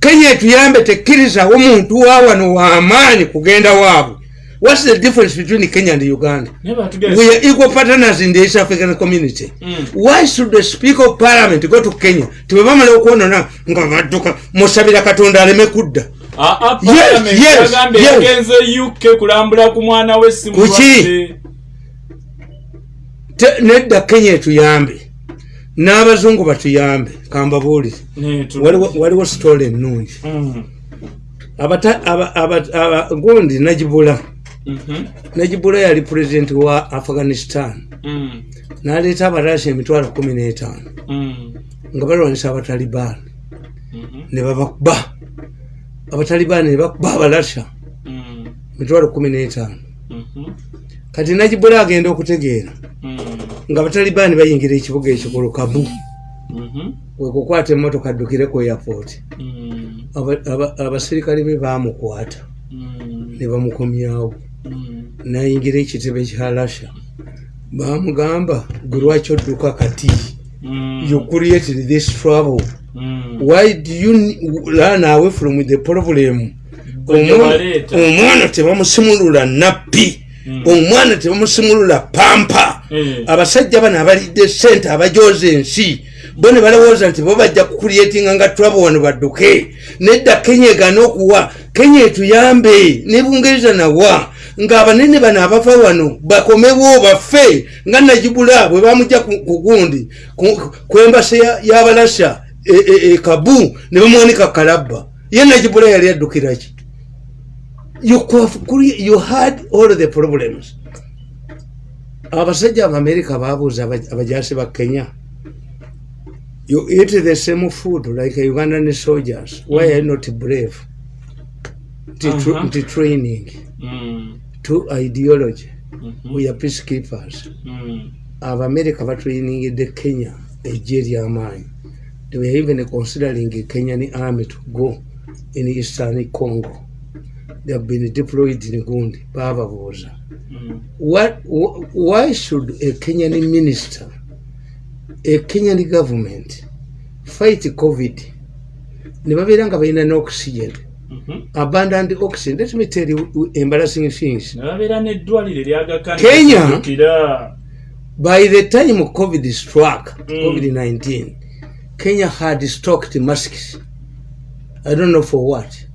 kenya etuyambe tekkirizawo muntu wa wano w'amaanyi kugenda waabwe whats the difference between kenya and uganda? We are equal partners in the east african community. Mm. why should the speaker of parliament go to kenya? Tebebamala okwonona nga badduka musabira katonda aleme kudda. Ah, ah, yagenze uk kulambula ku mwana we Kuki? nedda kenya etuyambe n'abazungu batuyambe kambabuulire. Waliwo sitole ennungi Mm. Gundi najibula Mhm. Najibula yali pulezidenti wa afghanistan Mm. n'aleeta abarasi emitwalo kumi n'etaano Mm. nga balwanyisa abatalibaani Mhm. ne babakuba abatalibaani ne bakuba abalasha Mm. mitwalo kumi n'etaano Mhm. kati najibula agenda okutegeera nga abatalibaani bayingira ekibuga ekikulu kabu Mhm. wekukwata emmotoka addukire ku airport. Aba- aba- abasirikale be bamukwata ne bamukomyawo. Nayingira ekitebe kya lasha bamugamba gwe lwaki odduka kati? Mm. you created this trouble. Mm. why do you run away from the problem? Omwana- tebamusimulula nappi Mm. omwana tebamusimulula pampa. Eh. abasajja bano abalidde sente abajoza ensi bo ne balowooza nti bo bajja kukulyetinga nga twabo wano badduke. Nedda kenya egana okuwa. Kenya etuyambe ne bungereza nawa ng'abanene bano abava wano bakomewo baffe nga najibula bwe bamujja ku gundi ku- embasa ya- y'abalasha e- e- e ne bamuwanika kalabba. Ye najibula yali could- could- you had all the problems. Abasajja abamerika babuuza aba- abajasi ba kenya you eat the same food like ugandan soldiers. Why are you not brave? Nti training Mm. to ideology Mhm. we are peacekeepers Mm. abamerika batrainingidde kenya ejje eryamaanyi they were even considering kenyan army to go in eastern congo they have been deployed in gundi bababuuza Mm. what, wh- why should a kenyan minister a kenyan government fight covid ne babeera nga balina n'oxygen Mhm. abundant oxygen let me tell you embarrassing things Kenya? by the time covid struck Mm. covid-19 kenya had stocked masks. I don't know for what.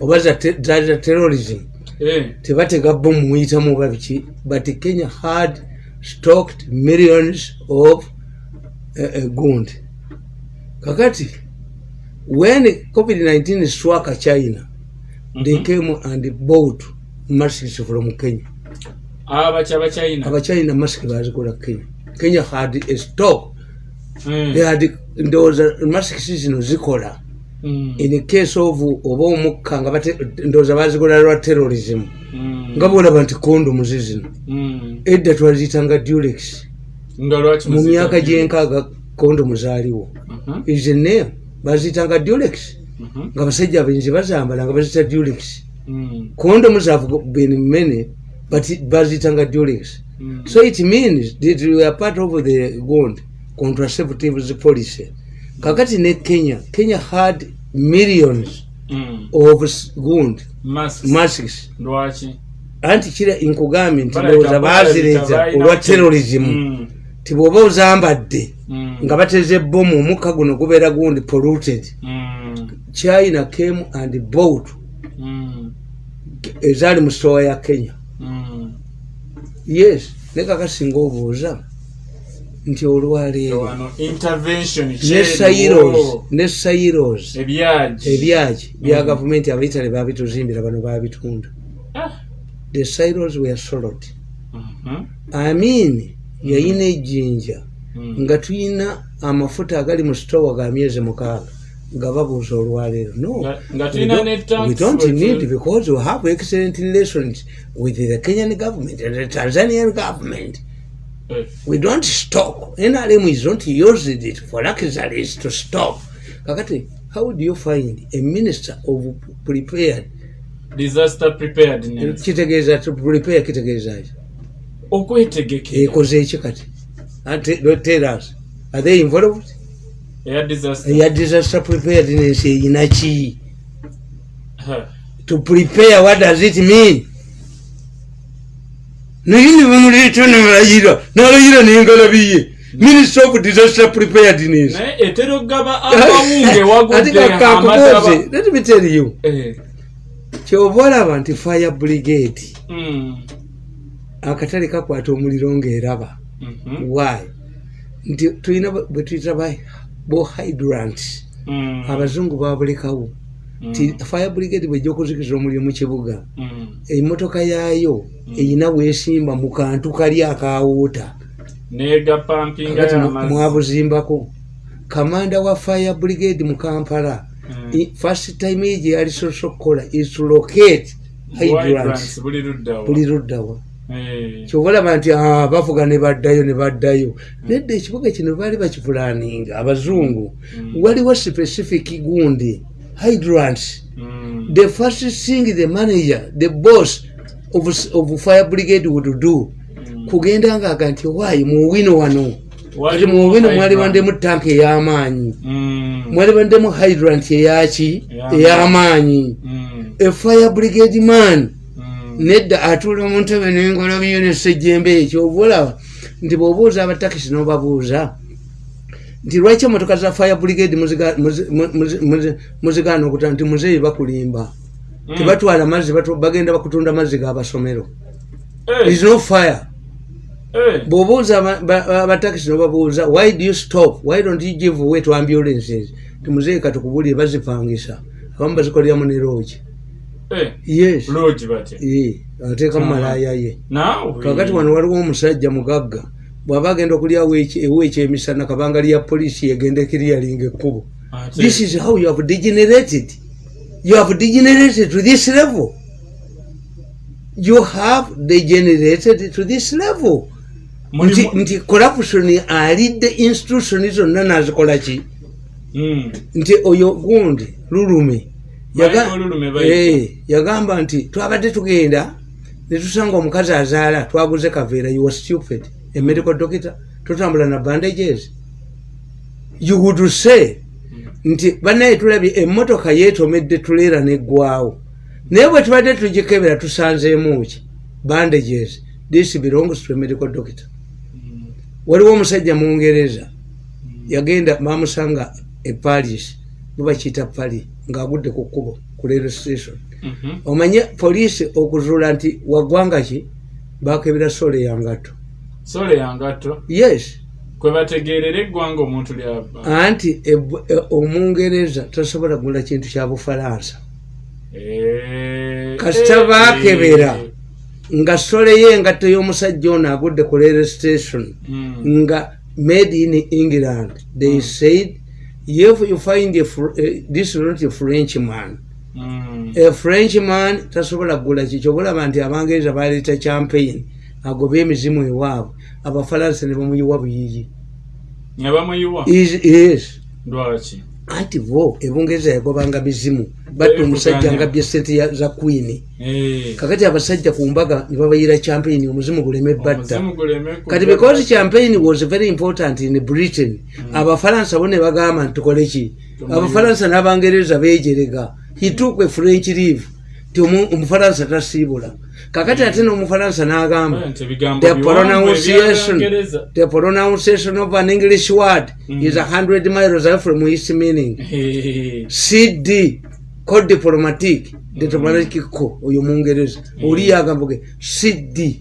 Oba za te- terrorism? Eh, tebatega bomu muyitamu oba biki but kenya had stocked millions of uh, uh, gund kakati when covid-19 struck china they mhm. came and bought masks from kenya abachina abachina mask bazikola kenya kenya had a stock Mm. they had ndowooza masks zino zikola Mm. in case of oba omukka nga bate- ndowooza bazikola lwa terrorism Mm. nga bolaba nti kondomu zizino Mm. edda twaziyitanga dulex nga lwaki mu muzita myaka nnyo? gyenkaaga kondomu zaaliwo Mhm. izene baziyitanga dulex Mhm. Nga basajja abenzi bazambala nga bazita dulex Mm. kondomu zavu been many but baziyitanga dulex Mm. so it means that we are part of the gond contraceptives policy kakati ne kenya kenya had millions Mm. of gund Masks. anti kira nkugambye nti ndowooza balina olwa terrorism Mm. ti bw'oba ozambadde nga bateze bomu omukka guno gubeera gundi polluted Mm. China came and bought Mm. ezaali mu stowa ya kenya Mm. yes ne kakasinga obuuza nti olwaleero wano intervention ne kyeriwo. sairos ne sairos ebyagi bya Mm. gavumenti abaitale babituzimbira bano babitunda Ah. the silos were solid Mhm. amin yayina ejjinja Mm. nga tuyina amafuta agali mu stowa ga myezi mukaaga nga babuuza olwaleero. No Nga- nga we tulina don't- ne tax we don't we- need because we have excellent relations with the kenyan government and the tanzanian government. We don't stock nrm is not used it for luxuries to stock kakati how do you find a minister of prepared? Disaster preparedness kitegeeza to prepare kitegeezaki okwetegekera. Ekoze eki kati? Ate- don't tell us. Are they involved eya disaster. Preparedness eyina ki Ha. to prepare what does it mean? Naye ne bamuleeta nalayira nengalabiye minister of disaster preparedness ate kakubuuze let me tell you. Eh. kyoba olaba nti fire brigade. Mm. akatale kakwata omuliro ngaeraba Mhm. why? Nti tulina bwe tuyita bo hydrant Mm. abazungu babulekawo. Ti fire brigade bwejja okuzikiza omuliro mu kibuga. Mm. emmotoka yaayo eyina weesimba mu kantu kali y'amazzi. mwabuzimbako. Kamanda wa fire brigade mu kampala Mm. first time ye gye yali soso okukola is locate hydrant. buli luddawa Eh. kyoba olaba nti "Ah, bavuga ne baddayo ne baddayo nedda ekibuga kino baali bakipulaninga abazungu Mm. waliwo specific gundi hydrant Mm. the first thing the manager the boss of, of fire brigade would do kugenda ngaaga nti waayi muwino wano kati Waliwo muwino mwali hydrant. bandemu tanka ey'amaanyi Mm. mwali bandemu hydrant eyaki Ey'amaanyi. a fire brigade man Mm. Nedda atuula mu ntebe n'engalabiyo nesejjembe ekyo oba olaba nti bw'obuuza abatakisi n'obabuuza nti lwaki emotoka za fire brigade muziga- muzi- muzi- muzi- muzigaana okuta nti muzeeyi bakulimba Mm. tebatwala mazzi bagenda bakutunda mazzi g'abasomero Eh. is no fire Eh. bw'obuuza aba- ba- abatakisi n'obabuuza why do you stop why don't you give way to ambulances ti muzeeyi katukubulire bazipangisa abamu bazikoleramu ne loogi Eh. yes. Lodge batya? Eh, ateekamu malaaya ye. Naawe? Kakati wano waliwo omusajja mugagga bw'aba agenda okulyawo eweekyo emisana kabanga lya poliisi egenda ekiryalinga ekkubo. Ate. this is how you have degenerated. You have degenerated to this level. You have degenerated to this level. Nti, nti corruption alidde institution zonna nazikola ki? Mm. nti oyo gundi lulume Bayita. Eh, yagamba nti twabadde tugenda netusanga omukazi azaala twaguze kaveera you were stupid a medical doctor. Totambula na bandages. You would say nti banaye tulabye emmotoka yeetomedde tuleera neggwawo. Naye bwe tubadde tugikebera tusanzeemu ki? Bandages this belongs to a medical doctor. Waliwo omusajja mungereza yagenda bamusanga eparis bubakiyita pali ng'agudde ku kkubo ku rail station. Mhm. omanye poliisi okuzuula nti waggwanga ki? Bakebera sole yangatto sole yangatto yes. Kwe bategeerera eggwanga omuntu lyava anti ebu- e- omungereza tasobola kugula kintu kya bufalansa. Eh, kasita eh, baakebera eh. nga sole ye engatto y'omusajja ono agudde ku rail station Mm. nga made in england. They said if you find a, eh, this is not a french man. Mm. a french man tasobola kugula kikyo bulaba nti abangereza baleeta champagne agoba emizimu ewaabwe abafalansa ne bamuyiwa buyiyi yes anti bo ebungereza yagobanga mizimu batta omusajja nga bye sente za queen. Kakati abasajja ku mbaga ne babayira champagne omuzimu guleme batta. Kati because champagne was very important in britain abafalansa bo ne bagamba nti tukole ki? Abafalansa n'abangereza bejerega he took a french leave ti omu- omufalansa tasiibula kakati ate n'omufalansa n'agamba the pronunciation the pronunciation of an english word is a hundred miles away from its meaning. Cd code diplomatique diplomatique ko oyo mungereza oli yagamba ge cd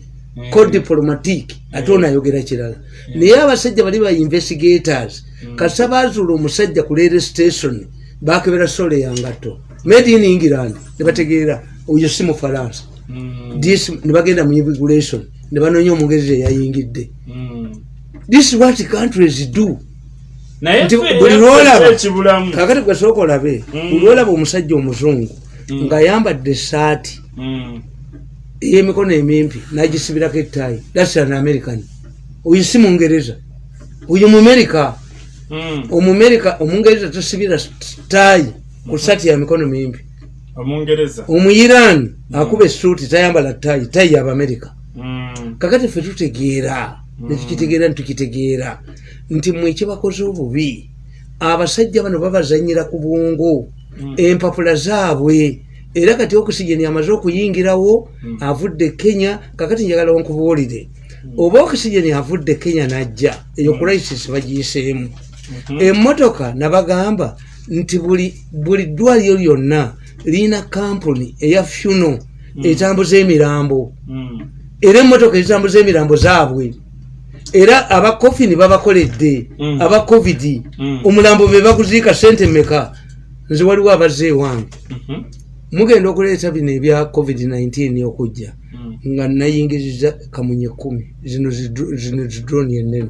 code diplomatique ate onayogera kirala. Naye abasajja bali ba investigators. Kasa bazuula omusajja ku rail station bakebera sole yangatto made in england nebategeera oyo si mufalansa mm, this nebagenda mu immigration nebanoonya omungereza eyayingidde mm. this is what countries do. Buli yaffe lwolaba ekibulamu. kakati gwesooka olabe Mm. olwolaba omusajja omuzungu ng'ayambadde esaati Mm, ey'emikono emimpi n'agisibirako ettaayi thats an american. Oyo si mungereza oyo mumerika mm. omumerika omungereza tasibira ttaayi ku saati ya mikono mimpi omungereza. Omuyirani akuba esuuti tayambala ttaayi ttaayi y'abamerika Mm, kakati ffe tutegeera netukitegeera nitukitegeera nti mwe ekibakoze obubi abasajja bano babazanyira ku bwongo empapula zaabwe. Era kati okisigeni amaze okuyingirawo avudde kenya kakati njagala nkubuulire oba okisigeni avudde kenya najja eyo crisis bagiyiseemu. Emmotoka nabagamba nti buli buli ddwaliro lyonna lirina kampuni eya funo etambuza emirambo mm. era emmotoka ezitambuza emirambo zaabwe. Era abakofini babakoledde Mm. aba covid. Omulambo be baguziika sente meka nze waliwo abazze ewange. Mhm. mugenda okuleeta bino ebya covid-19 okujja. Nga nayingiriza kamunye kumi zino zidro- zino zidroni enene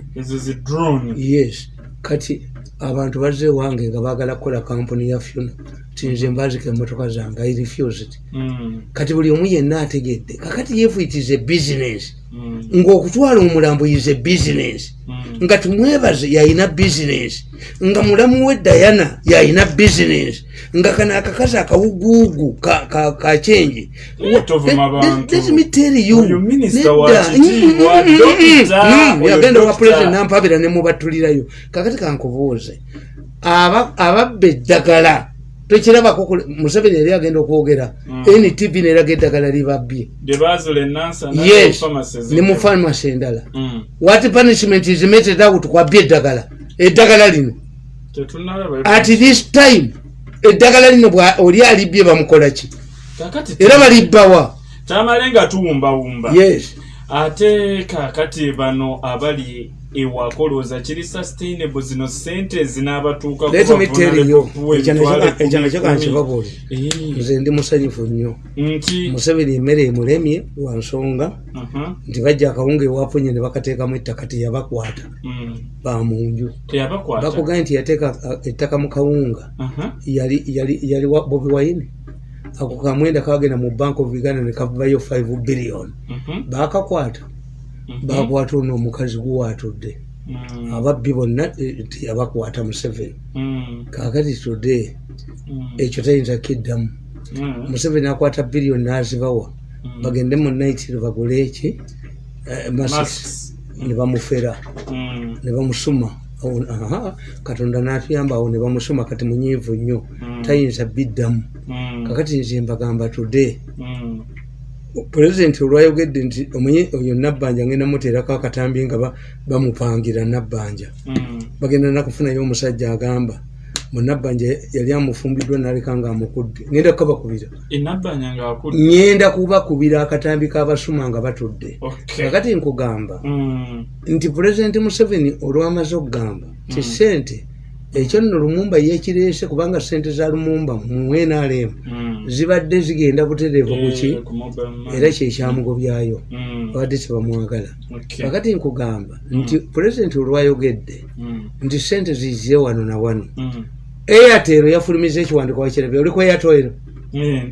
yes. Kati abantu bazze ewange nga baagala kukola kampuni ya funo tinze mbazika emmotoka zange i refused Mm, kati buli omu yenna ategedde kakati yefu it is a business mm, ng'okutwala omulambo a business. Mm. nga tumwebaze yalina business. Nga mulamu we dayana yalina business. Nga kano akakazi akawuguugu ka- ka- kakyenje tovuma bantu. Oyo minisita wa kitiibwa, dokita, oyo yagenda wa dokita. pulezidenti nampabira nemubatulirayo kakati kankubuuze. Aba- ababba eddagala tokirabako kule- museveni yali agenda okwogera. Mm. ntv neraga eddagala libabbye gye baazula enansa yes ne mu famasi endala Mm. what punishment is meted out kwabya eddagala? Eddagala lino. At this time eddagala lino bwa- oli alibbye bamukola ki? Era balibbawa tamale nga tuwumbawumba. Yes ate kakati bano abali ewaka olowooza kiri sustainable zino sente zinaabatuuka let me tell you ekyo nakyo kankibabuulire nze ndi musanyufu nnyo. Museveni emmere emulemye lwa nsonga aha, nti bajja akawunga ewafunye ne bakateekamu ettaka teyabakwata. Mm, bamunju bakugambye nti yateeka ettaka mu kawunga. Aha, yali bobi wine ako kamwenda kagenda mu bank of uganda ne kavayo 5 billion. Mhm, bakakwata. Mhm, bakwata ono omukazi guwaatudde mm, ababbi bonna eh, teyabakwata museveni mm, kakati today mm, ekyo tayinza kiddamu. Museveni akwata biliyoni nazibawa. Bagende mu naitiro bagule eki? Eh, masks. Ne bamufera. Ne bamusuma katonda n'atuyamba awo ne bamusoma kati munyiivu nnyo tayinza biddamu Mm. kakati nze mbagamba today Mm. pulezidenti olwayogedde nti oyo nabbanja ngenda muteerako akatambi nga ba- bamupangira nabbanja Mm. bagenda nakufunayo omusajja agamba munabbanja yali amufumbiddwa naleka nga amukudde ngenda kukabakubira ngaakudde ngenda kubakubira akatambi k'abasuma nga batudde. Kakati nkugamba Mm. nti pulezidenti museveni olwamaze okugamba ti sente ekyo nno lumumba yekireese kubanga sente za lumumba mu nrm Mm. zibadde zigenda butereevu ku ki? Eh, era kyekyamugobyayo babadde tebamwagala kakati nkugamba nti pulezidenti olwayogedde nti sente zize wano na wano. Airtel yafulumiza ekiwandiiko wakirabye oli ku airtel? Eh,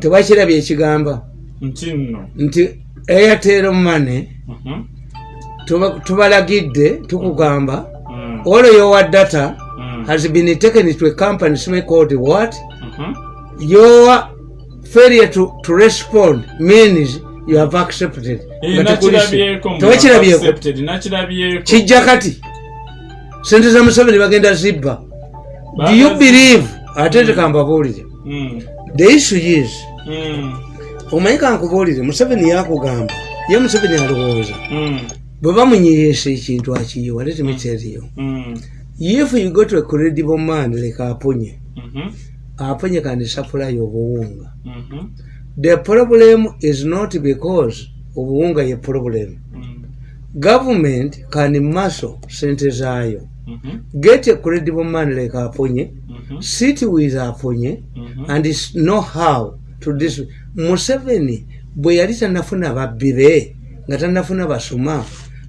tewakirabye ekigamba? Nti airtel money Mhm. tuba- tubalagidde tukugamba Mm. all your data Mm. has been taken to a company called what? Mhm. your failure to, to respond means you have accepted. Eh, tewakirabyeko kijja kati sente za museveni bagenda zibba do you believe ate tekambabuulire Mm. the issue is Mm. omanyi kankubuulire museveni yakugamba ye museveni alowooza Mm. bwe bamunyiyeesa ekintu akiyiwa let me tell you Mm. if you go to a credible man leka aponye Mhm. aponye kandi supply obuwunga Mhm. the problem is not because obuwunga ye problem Mm. government can muscle sente zaayo. Get a credible man like aponye Mhm. sit with aponye Mhm. and s- know how to dis museveni bwe yali tanafuna babbire nga tanafuna basuma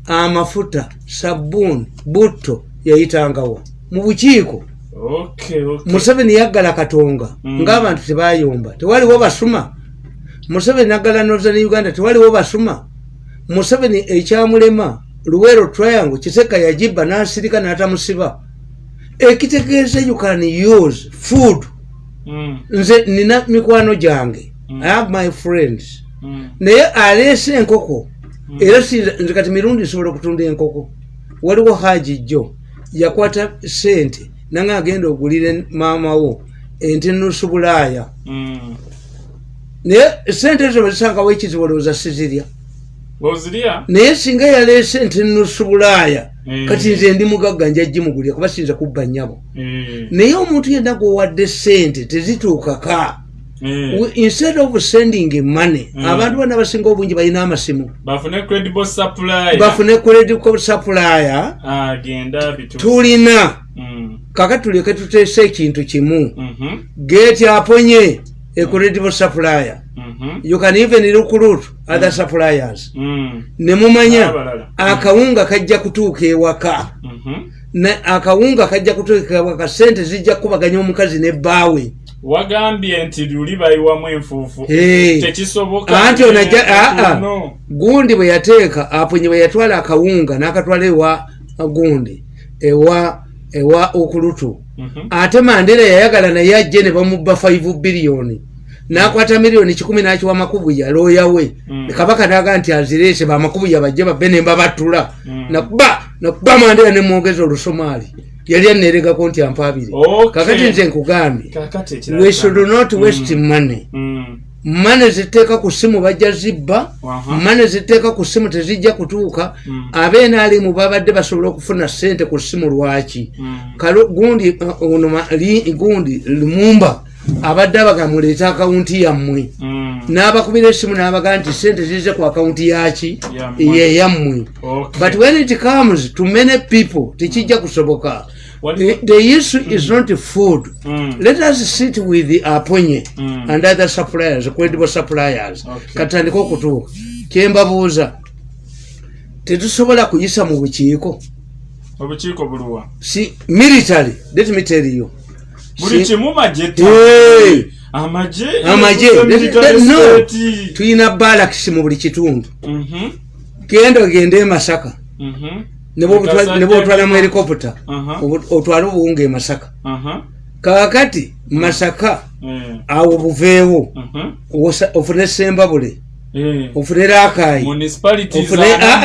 amafuta sabuuni butto yayitangawa mu bukiiko Okay, okay. museveni yaggala katonga Mm. ng'abantu tebayomba tewaliwo basuma museveni naggala northern uganda tewaliwo basuma museveni ekyamulema luwero triangle kiseka yagibba n'asirika n'atamusiba ekitegeeza you can use food Mm. nze nina mikwano gyange Mm. i have my friends Mm. naye aleese enkoko era sinza- nze kati mirundi nsobola okutunda enkoko waliwo haji jjo yakwata sente nanga agenda ogulire maamawo ente nusu bulaaya Mm. naye sente ezo bazisangawo ekizibu olowooza sizirya? Naye singa yaleese ente nusu bulaaya Mm. kati nze ndi mugagga nja gimugulira kuba sinza kubba nnyabo Eh. naye omuntu yenna gwowadde sente tezituukaka Eh. Instead of sending money abantu bana basinga obungi balina amasimu bafune credible supplier bitu tulina Mm. kaka tuleke tuteese ekintu kimu Mhm. geti aponye a credible supplier you can even recruit other suppliers Mm. nemumanya Abalala. akawunga kajja kutuuka ewaka Mhm. Ne- akawunga kajja kutuuka ewaka sente zijja kukubaganya omukazi nebbaawe wagambye nti luli bayiwamu enfuufu tekisoboka anti onajja aa No. gundi bwe yateeka aponye bwe yatwala akawunga n'akatwala ewa gundi ewa ewa okulutu. Ate mandera yayagala naye ajje ne bamubba 5 biliyoni n'akwata miliyoni kikumi n'akiwa makubuya looya we. Mm. kabaka naga nti azireese bamakubuya bajje babbe ne mbabattula Mm. nakuba nakuba mandera nemwogeza olusomaali. Yali aneeregako nti ampaabire. Okay. kakati nze nkugambye. We should not waste money. Mm. Mane ziteeka ku ssimu bajja zibba mane ziteeka ku ssimu tezijja kutuuka Mm. abeenaalimu babadde basobola okufuna ssente ku ssimu lwaki Mm. gundi uh, gundi lumumba abadde abaga muleeta akawunti yammwe Mm. n'abakubira essimu n'abaga nti sente zize ku akawunti yaki Yammwe. ye yammwe Okay. but when it comes to many people tekijja kusoboka the, the issue is not food. Mm. let us sit with the aponye Mm. and other suppliers credible suppliers. Okay. katandika okutuuka kyembabuuza tetusobola kuyisa mu bukiiko? Obukiiko buluwa si military let me tell you. Buli kimu magye Hey! amagye. Amagye. No tuyina balakisi mu buli kitundu. Mhm. genda ogende e masaka. Mhm. ne bwotwalamu helikopita Aha. otwale obuwunga e masaka. Kakati masaka Eh. awo buveewo. Ofune sembabule. Eh. ofune rakayi ah,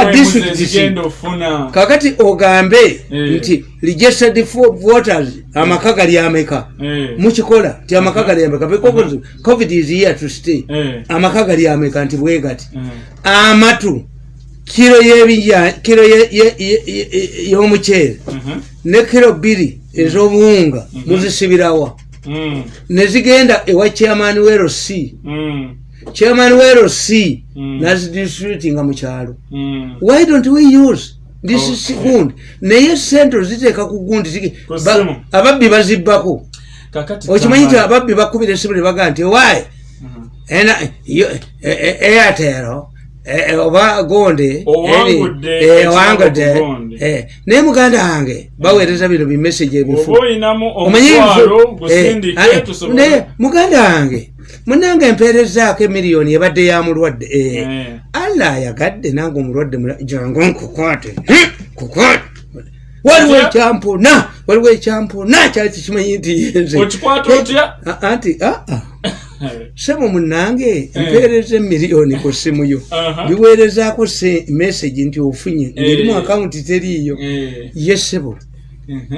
ah, kakati ogambe Eh. nti registered voters. Amaka gali ameka. Mukikola nti amaka gali ameka. Because covid is here to stay. Amaka gali ameka nti bwegati amatu kiro kiro y'omuceere Mhm. ne kiro bbiri ez'obuwunga muzisibirawa. Mm. nezigenda ewa chairman Mm. chairman Mm. nazidistributinga mu kyalo. Why don't we use this gundi naye sente ziteeka ku gundi ababbi bazibbako. Okimanyi nti ababbi bakubira esimu ne bagaa nti wayi Mhm. ena yo- e- e- airtel oba gonde Owangudde eh, owangudde ku Gonde. eh, naye muganda wange baweereza bino bimesagi ebifu oba eh, naye muganda wange munange empeerezaako emiliyoni ebadde ya mulwadde eh, Eh. allah ayagadde nange omulwadde jangu nkukwate kukwate waliwo Otya? ekyampuna waliwo ekyampuna kyali tekimanyi nti yenze anti aa sebo munange empeereza emiliyoni ku simu yo biweerezaako se message nti ofunye ngerimu Eh. akawunti teriiyo Eh. ye sebo.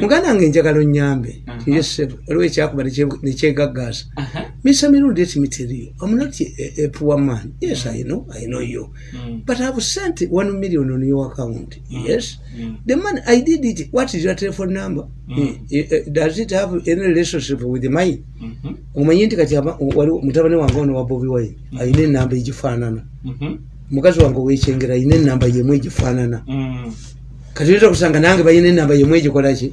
Muganda wange njagala onyambe Aha. ye sebo waliwo ekyakuba nekye- nekyegaggaasa Aha. misa mirundi eti material i'm not a, a poor man yes i know i know you Mm. but i've sent one million on your account yes Mm. the man i did it what is your telephone number Mm. Eh, eh, does it have any relationship with mine Mhm. omanyi nti kati mutabani wange ono wa bobi wine ayina enamba egifaanana Mhm. mukazi wange owekyengera ayina enamba yemu egifaanana Mm. Kati oyinza okusanga nange balina enamba yemu egikolaki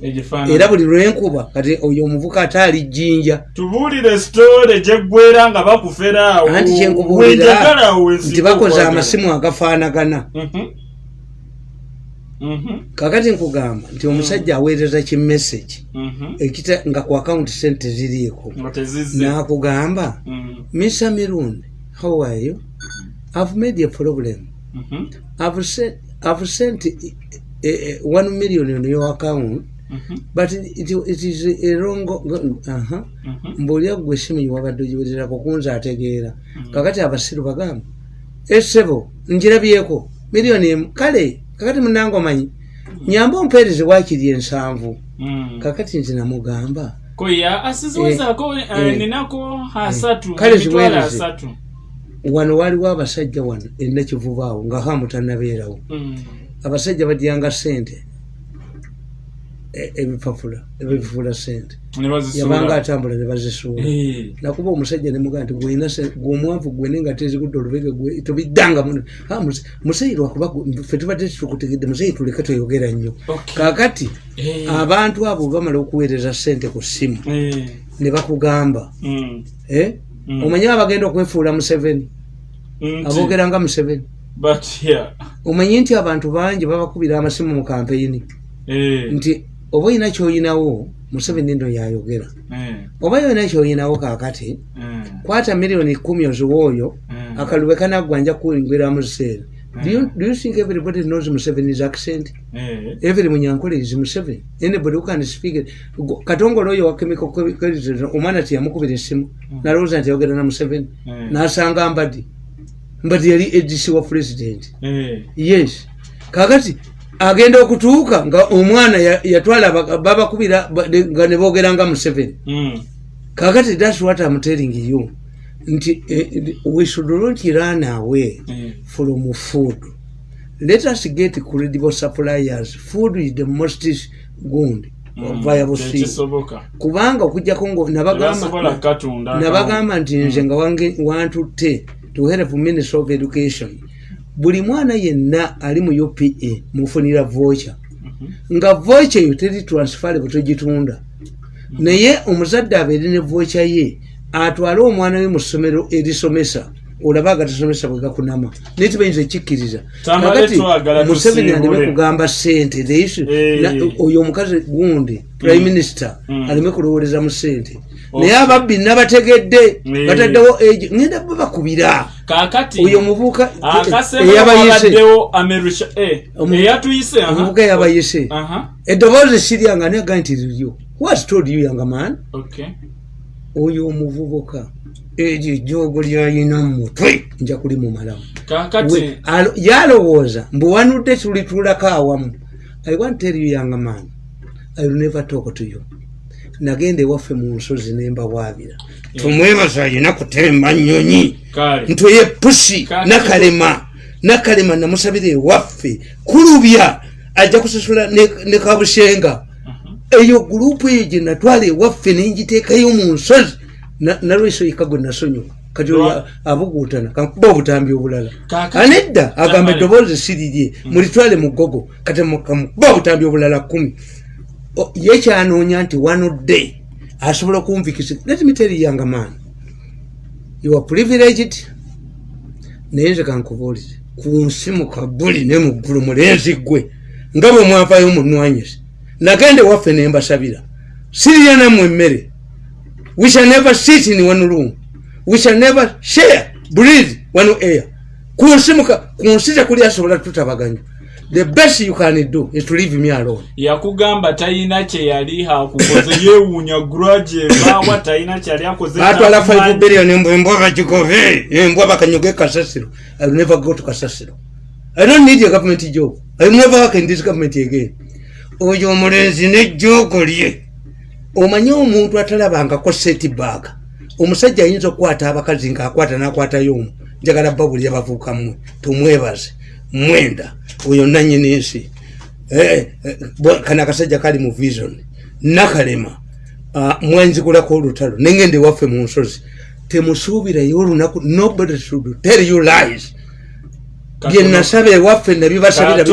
era buli lwenkuba kati oyo omuvuka ate ali jjinja. Tubuulire sitole gyeggwera nga bakufera awo. Anti kyenkubuulira nti bakoze amasimu agafaanagana. Mhm. Mhm. kakati nkugamba nti omusajja aweereza kimessage Mhm. ekita nga ku akawunti sente ziriiko nakugamba mr mirundi how are you? I've made a problem. I've sent, Sent eh, eh, one million on your account Mhm. but it, it is a wrong. Mhm. mbuulira gwe esimu wabadde ogiweererako kunza ategeera kakati abasiru bagamba esebo njirabyeko miliyoni emu kale kakati munange omanyi nyamba ompeereze wakiri ensanvu Mm. kakati nti namugamba eh. Kale ziweereze. wano waliwo abasajja wano enakivuba awo nga hamutanabeerawo Mm. Abasajja badyanga sente e- ebipapula ebivula sente yabanga atambula ne bazisuula Eh. nakuba omusajja nemugaa nti gweomwavu gwene nga tezigudde olubege gwe muse- muzeyi lwakuba ffe tubadde titukutegedde muzeyi tuleke tweyogera nnyo kakati Eh. abantu abo bamala okuweereza sente ku ssimu Eh. ne bakugamba Mm. Mm. omanyi abagenda okwefuula museveni aboogera nga museveni. Omanyi nti abantu bangi babakubira amasimu mu kampeyini Eh. nti oba olina kyoyinawo museveni nno yayogera Eh. oba yolina kyoyinawo kakati Eh. kwata miliyoni kumi oziwa oyo Mm. akalube kanaggwa nja kuwingiramu seera Do you, do you think everybody knows Museveni's accent? Eh. Every munyankole is Museveni. Anybody who can speak it. Go- Katongole oyo wa chemical qualities, omwana tiyamukubira essimu nalowooza nti ayogera na Museveni Mm. n'asanga Mbadi. Mbadi yali ADC wa president. Eh. Yes. Kakati agenda okutuuka nga omwana ya- yatwala aba- babakubira nga ne boogera nga Museveni. Mm. kakati that's what I'm telling you nti eh, we should not run away Eh. from food let us get credible suppliers food is the most good Mm. thing Tekisoboka. kubanga okujjako nabagamba nti nze nga wange wantutte to help minister of education. Buli mwana yenna ali mu upa mufunira vocha nga vocha eyo teri transferable togitunda. Naye omuzadde abeere ne vocha ye atwale omwana we mu ssomero erisomesa olaba agatasomesa bwe gakunama naye tibayinza ekikkiriza. Tamale Kakati museveni aleme kugamba sente oyo omukazi gundi prime minister Mm. aleme kulowooleza mu sente Okay. naye ababbi nabategedde bataddewo egi ngenda babakubira oyo omuvubuka eyabayise. eh, omuvubuka eyabayise eddoboozi siryanga naye gaa nti liryo. What told you young man? Okay. Oyo omuvubuka eryo ejjoogo lyayina mumutwe nja kuli mumalamu kakati yalowooza mbuwanudde tulituulako awamu. I want tell you young man i will never talk to you. Nagenda ewaffe mu nsozi nembawaabira tumwebaza alina kutemba nnyonyi. Ntweye pusi nakalema nakalema namusabira ewaffe kulubya ajja kusasula ne ne kabusenga eyo gurupu eyo gye natwala ewaffe nenjiteekayo mu nsozi Na- nalweso yeka gwe nasonyiwa. Kati oyo abuguutana kankuba obutambi obulala. Anedda agamba eddoboozi sirirye mulitwale mu gogo kati mu- kamukuba obutambi obulala kumi ye kyanoonya nti wanodde asobola okumvikisa let me tell you young man you are privileged naye nze kankubuulire ku nsi mu kabuli ne mu ggulu mulenzi gwe nga bwe mwavaayo munwanyise nagende waffe ne mbasabira. Sirya nammwe emmere. We shall never sit in one room. We shall never share breathe one air. Ku nsi muka- ku nsi tekuli asobola tutabaganya the best you can do is to leave me alone. Yakugamba talina kyeyali akukoze [laughs] yeewuunya guraje ebaawa talina kyali akoze batwala 5 takumanyi. billion embwa bagikove embwa bakanyuge kasasiro. I will never go to kasasiro. I don't need a government job. I will never work in this government again oyo omulenzi nejjoogo lye. Omanye omuntu atalabangako setbag omusajja ayinza okukwata abakazi ngaakwata nakwatayo omu njagala babuli abavuuka mmwe tumwebaze. Mwenda oyo nanyini nsi. Eh, eh, kano akasajja kali mu vision. Nakalema mwanzikulako olutalo nengende waffe mu nsozi. Temusuubirayo olunaku nobody should tell you lies bye nasaba ewaffe nabibasabira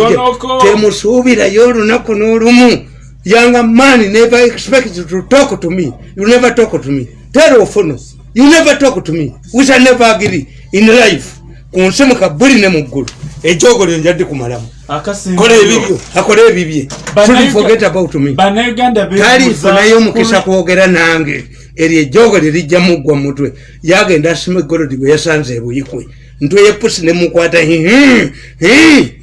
temusuubirayo olunaku n'olumu yanga mani never expect you to talk to me. You never talk to me. Tell ofono you never talk to me. We shall never agree in life. Ku nsi mukabuli ne mu ggulu ejogo lyo njadde kumalamu. Kola ebibyo akole ebibye forget about me. Talifunayo mukisa ku- kwogera nange. Eryo ejoogo lirijja muggwa mutwe. Yagenda asima egolodi gwe yasanze ebuyikwe ntwe yepusi nemukwata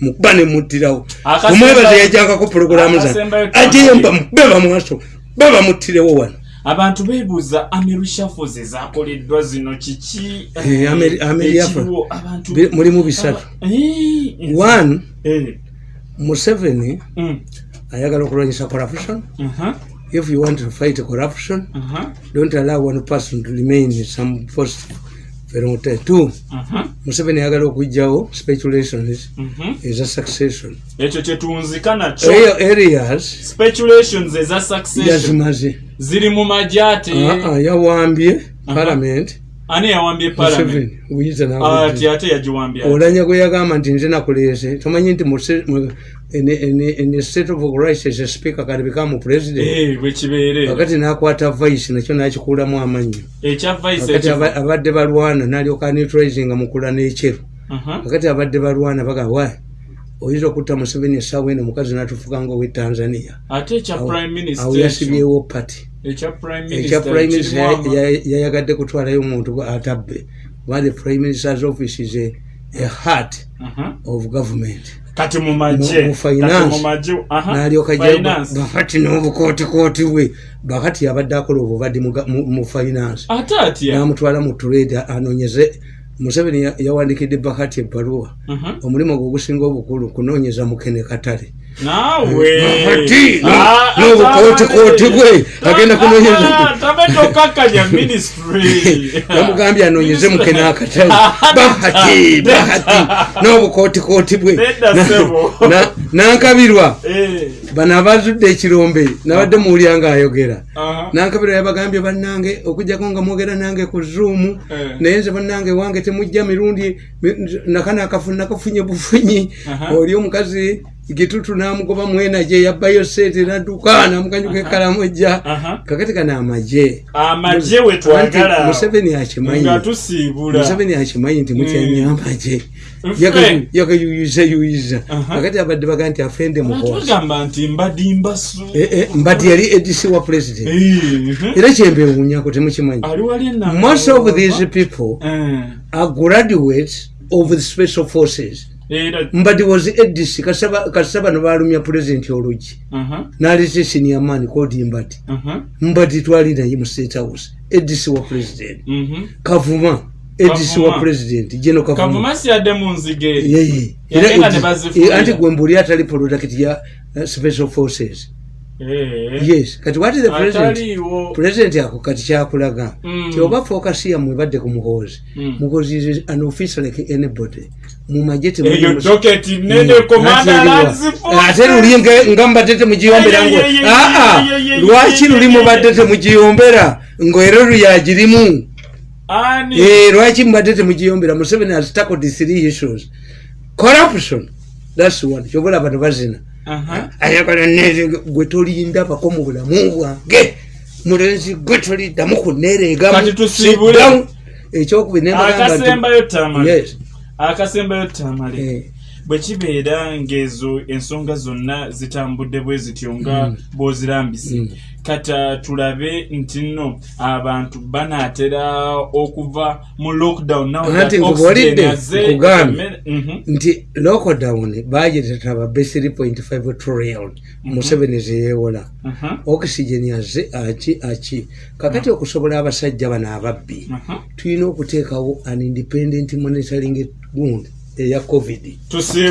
mukuba nemuttirawo omwebaza yajankako pulogulamu za Akasembayo ajeyemba beba mwaso beba muttirewo wano. Abantu beebuuza amerushafuzi zakoleddwa zino kiki? Eh, Bi- mulimu bisatu. Eh, one eh, museveni mm, ayagala okulwanyisa corruption. Aha, if you want to fight corruption aha, don't allow one person to remain in some post time. two. Aha, museveni ayagala okugjawo speculations mhm. eza succession. Ekyo kyetunzika nakyo. Eyo areas speculations eza succession. yazimaze. Ziri mu majate Ah, ah, yawambye parliament. Ani yawambye parliament? Ati ate yagiwambye olanya gwe yagamba nti nze nakuleese tomanyi nti mu- ene- ene- ene state of crisis speaker kalibika mu president. Eh, kakati nakwata vice nakyo nakikuulamu amannyo kakati abadde balwana nalyoka neutralizing mukula n'ekyeru kakati abadde balwana bagamba wa oyinza okutta museveni essaawa eno omukazi natufuka nga owe tanzania. Ate ekya prime minister awo yasibyewo pati ekya prime minister yayagadde kutwalayo omuntu atabbe. Kuba the prime minister's office is a, a heart Aha. of government kati mu magye Mu- mu finance. Kati mu magye aha, nalyoka finance. bahati n'obukootikooti bwe bahati abadde akola obuvadde mu finance namutwala mu trade anoonyeze museveni ya- yawandikidde bahati ebbaluwa omulimu gwe ogusinga obukulu kunoonyeza mukene katale naawe [laughs] [laughs] Bahati, no- Ah, n'obukootikooti bwe agenda Ah, yamugambye anoonyeze mukene akatale bahati bahati. N'obukootikooti bwe nankabirwa Eh, bano abazudde ekirombe nabadde muwulya ngaayogera aha. nankabirwa yabagambye bannange okugjako nga mwogera nange ku zuumu Eh. naye nze bannange wange temujja mirundi mi- nakana akafu nakafunye bufunyi. Oli omukazi gitutu namugoba mwenaje yabbayo seete nadduka namukanyuka ekalamojja Aha. kakati kana amaje amagye we twagala. Anti museveni akimanyi nga tusiibula. Museveni akimanyi nti mutyamya amaje Ffe. yakayuyizayuyiza Aha. kakati abadde baga nti afende mukozi. tugamba nti mbadimba su Eh, eh, mbati yali edc wa president. Era kyembewunyako temukimanyi. Ali wali enamba most of these people Eh, are graduates of the special forces mbadi was edis kasita bano balumya pulezidenti olugi. Aha naleta senior man kodi mbadi aha mbadi twali naye mu state house. Edis wa president. Mhm kavuma. Edis Kavuma. wa president. Jeno kavuma. Kavuma siyadde mu nzige. Eri yeye Yagenda ne bazifuuyira. anti gwembuli atali product ya uh, special forces. Eh, yes. Kati what is the president? President ako kati kyakulaga. Mm. ti oba focus yamwe ebadde ku muhoozi Mm. muhoozi is an officer like anybody. Mumaje eyo doketi nene komanda nazifu ate luli nga- mbadde temugiyombera aa ye, ye, lwaki luli mubadde temugiyombera ngaera luyagirimu Eh, lwaki mubadde temugiyombera museveni has tackled three issues. Corruption. Thats one. Kyobola bano bazina ayagala neze gwe tolinda bako mu bulamu bwange mulenzi gwe toliddamu kunereegamu Kati tusiibule. Sit down. ekyokubiri nembagamba nti- akasembayo tamale Yes. akasembayo tamale Eh, bwe kibeera ng'ezo ensonga zonna zitambudde bwe zityo nga Mm. bw'ozirambise kata tulabe nti nno abantu banaatera okuva mu lockdown now that Anti oxygen nkubuulidde, azze, nkugambye. Mhm. nti lockdown bagiretera babe 3.5 trillion museveni zeyewola Aha, oxygen yazze aki aki kakati okusobola abasajja bano ababbi tulina okuteekawo an independent monitoring gundi eya covid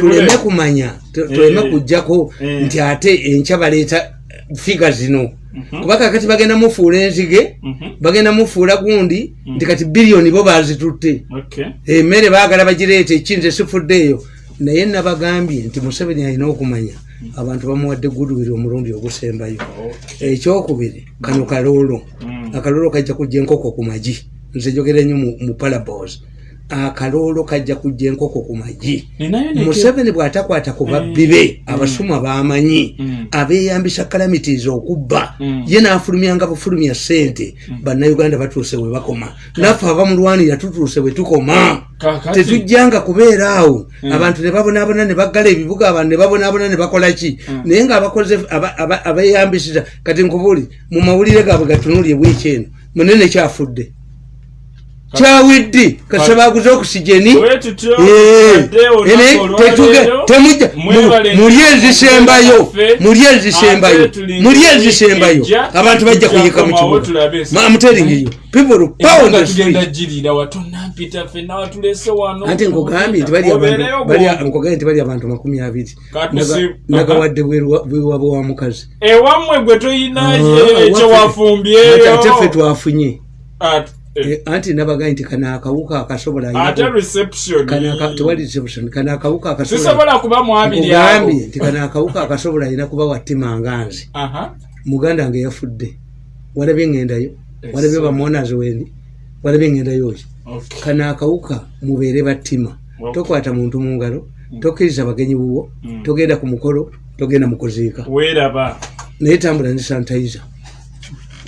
tuleme kumanya tu- tuleme Eh. kujjako Eh. nti ate enkya baleeta figa zino Mhm. Kuba kakati bagenda mufuula enzige Mhm. bagenda mufuula gundi nti kati biliyoni bo bazitutte Okay. emmere baagala bagireeta ekinze sifuddeeyo naye nabagambye nti museveni alina okumanya abantu bamuwadde gudwiri omulundi ogusembayo Okay. ekyokubiri kano kaloolo Mm. akaloolo kajja kujja enkoko ku magi nze njogera nnyo mu- mu parabos akaloolo kajja kujja enkoko ku magi museveni bw'atakwata ku babbi be abasuma bamanyi Mm. abeeyambisa kalamities okubba. Mm. ye n'afulumyanga bufulumya sente bannayuganda batuuse we bakoma. Naffe abamulwanira tutuuse we tukoma. Tetujjanga kubeera awo. Abantu ne babonaabona ne baggala ebibuga abantu ne babonaabona ne bakola ki? Naye ngaabakoze aba- aba- abeeyambisiza kati nkubuli mu mawulire gaabwe gatunulye bwiki eno munene kyafudde kyawidde? Bwe tutyo, Eh, ate olunaku ene tetuge- olwaleero, temujja mwebale mu- muli nnyo ezisembayo waffe, ezisembayo wiiki ezisembayo abantu bajja tujja kuyika mu komawo kibuga. tulabe ensi. Ma- I'm telling you people will pound Ebbanga the tugenda street. girira watonampita ffenna watulese wano anti nkugambye nti bali abantu makumi abiri. Nagawadde bwewaba wa mukazi. Ewammwe gwe toyina Ah, ekyo waffe- wafumbyeyo. Ate ffe twafunye. Eh, Eh, anti nabagambye nti kano akawuka akasobola tewali reception kano akawuka akasobola sisobola kuba mwabiri awo nkugambye nti kano akawuka akasobola alina kuba wattima nganzi Aha. muganda wange yafudde. Walabye ŋŋendayo walabye bamonazi wendi walabye ŋŋendayo Okay. kano akawuka mubeere battima. Tokwata muntu mu ngalo tokkiriza bagenyi buwo Mm. togenda ku mukolo togenda mu kuziika. Weeraba. Naye tambula ne sanitayiza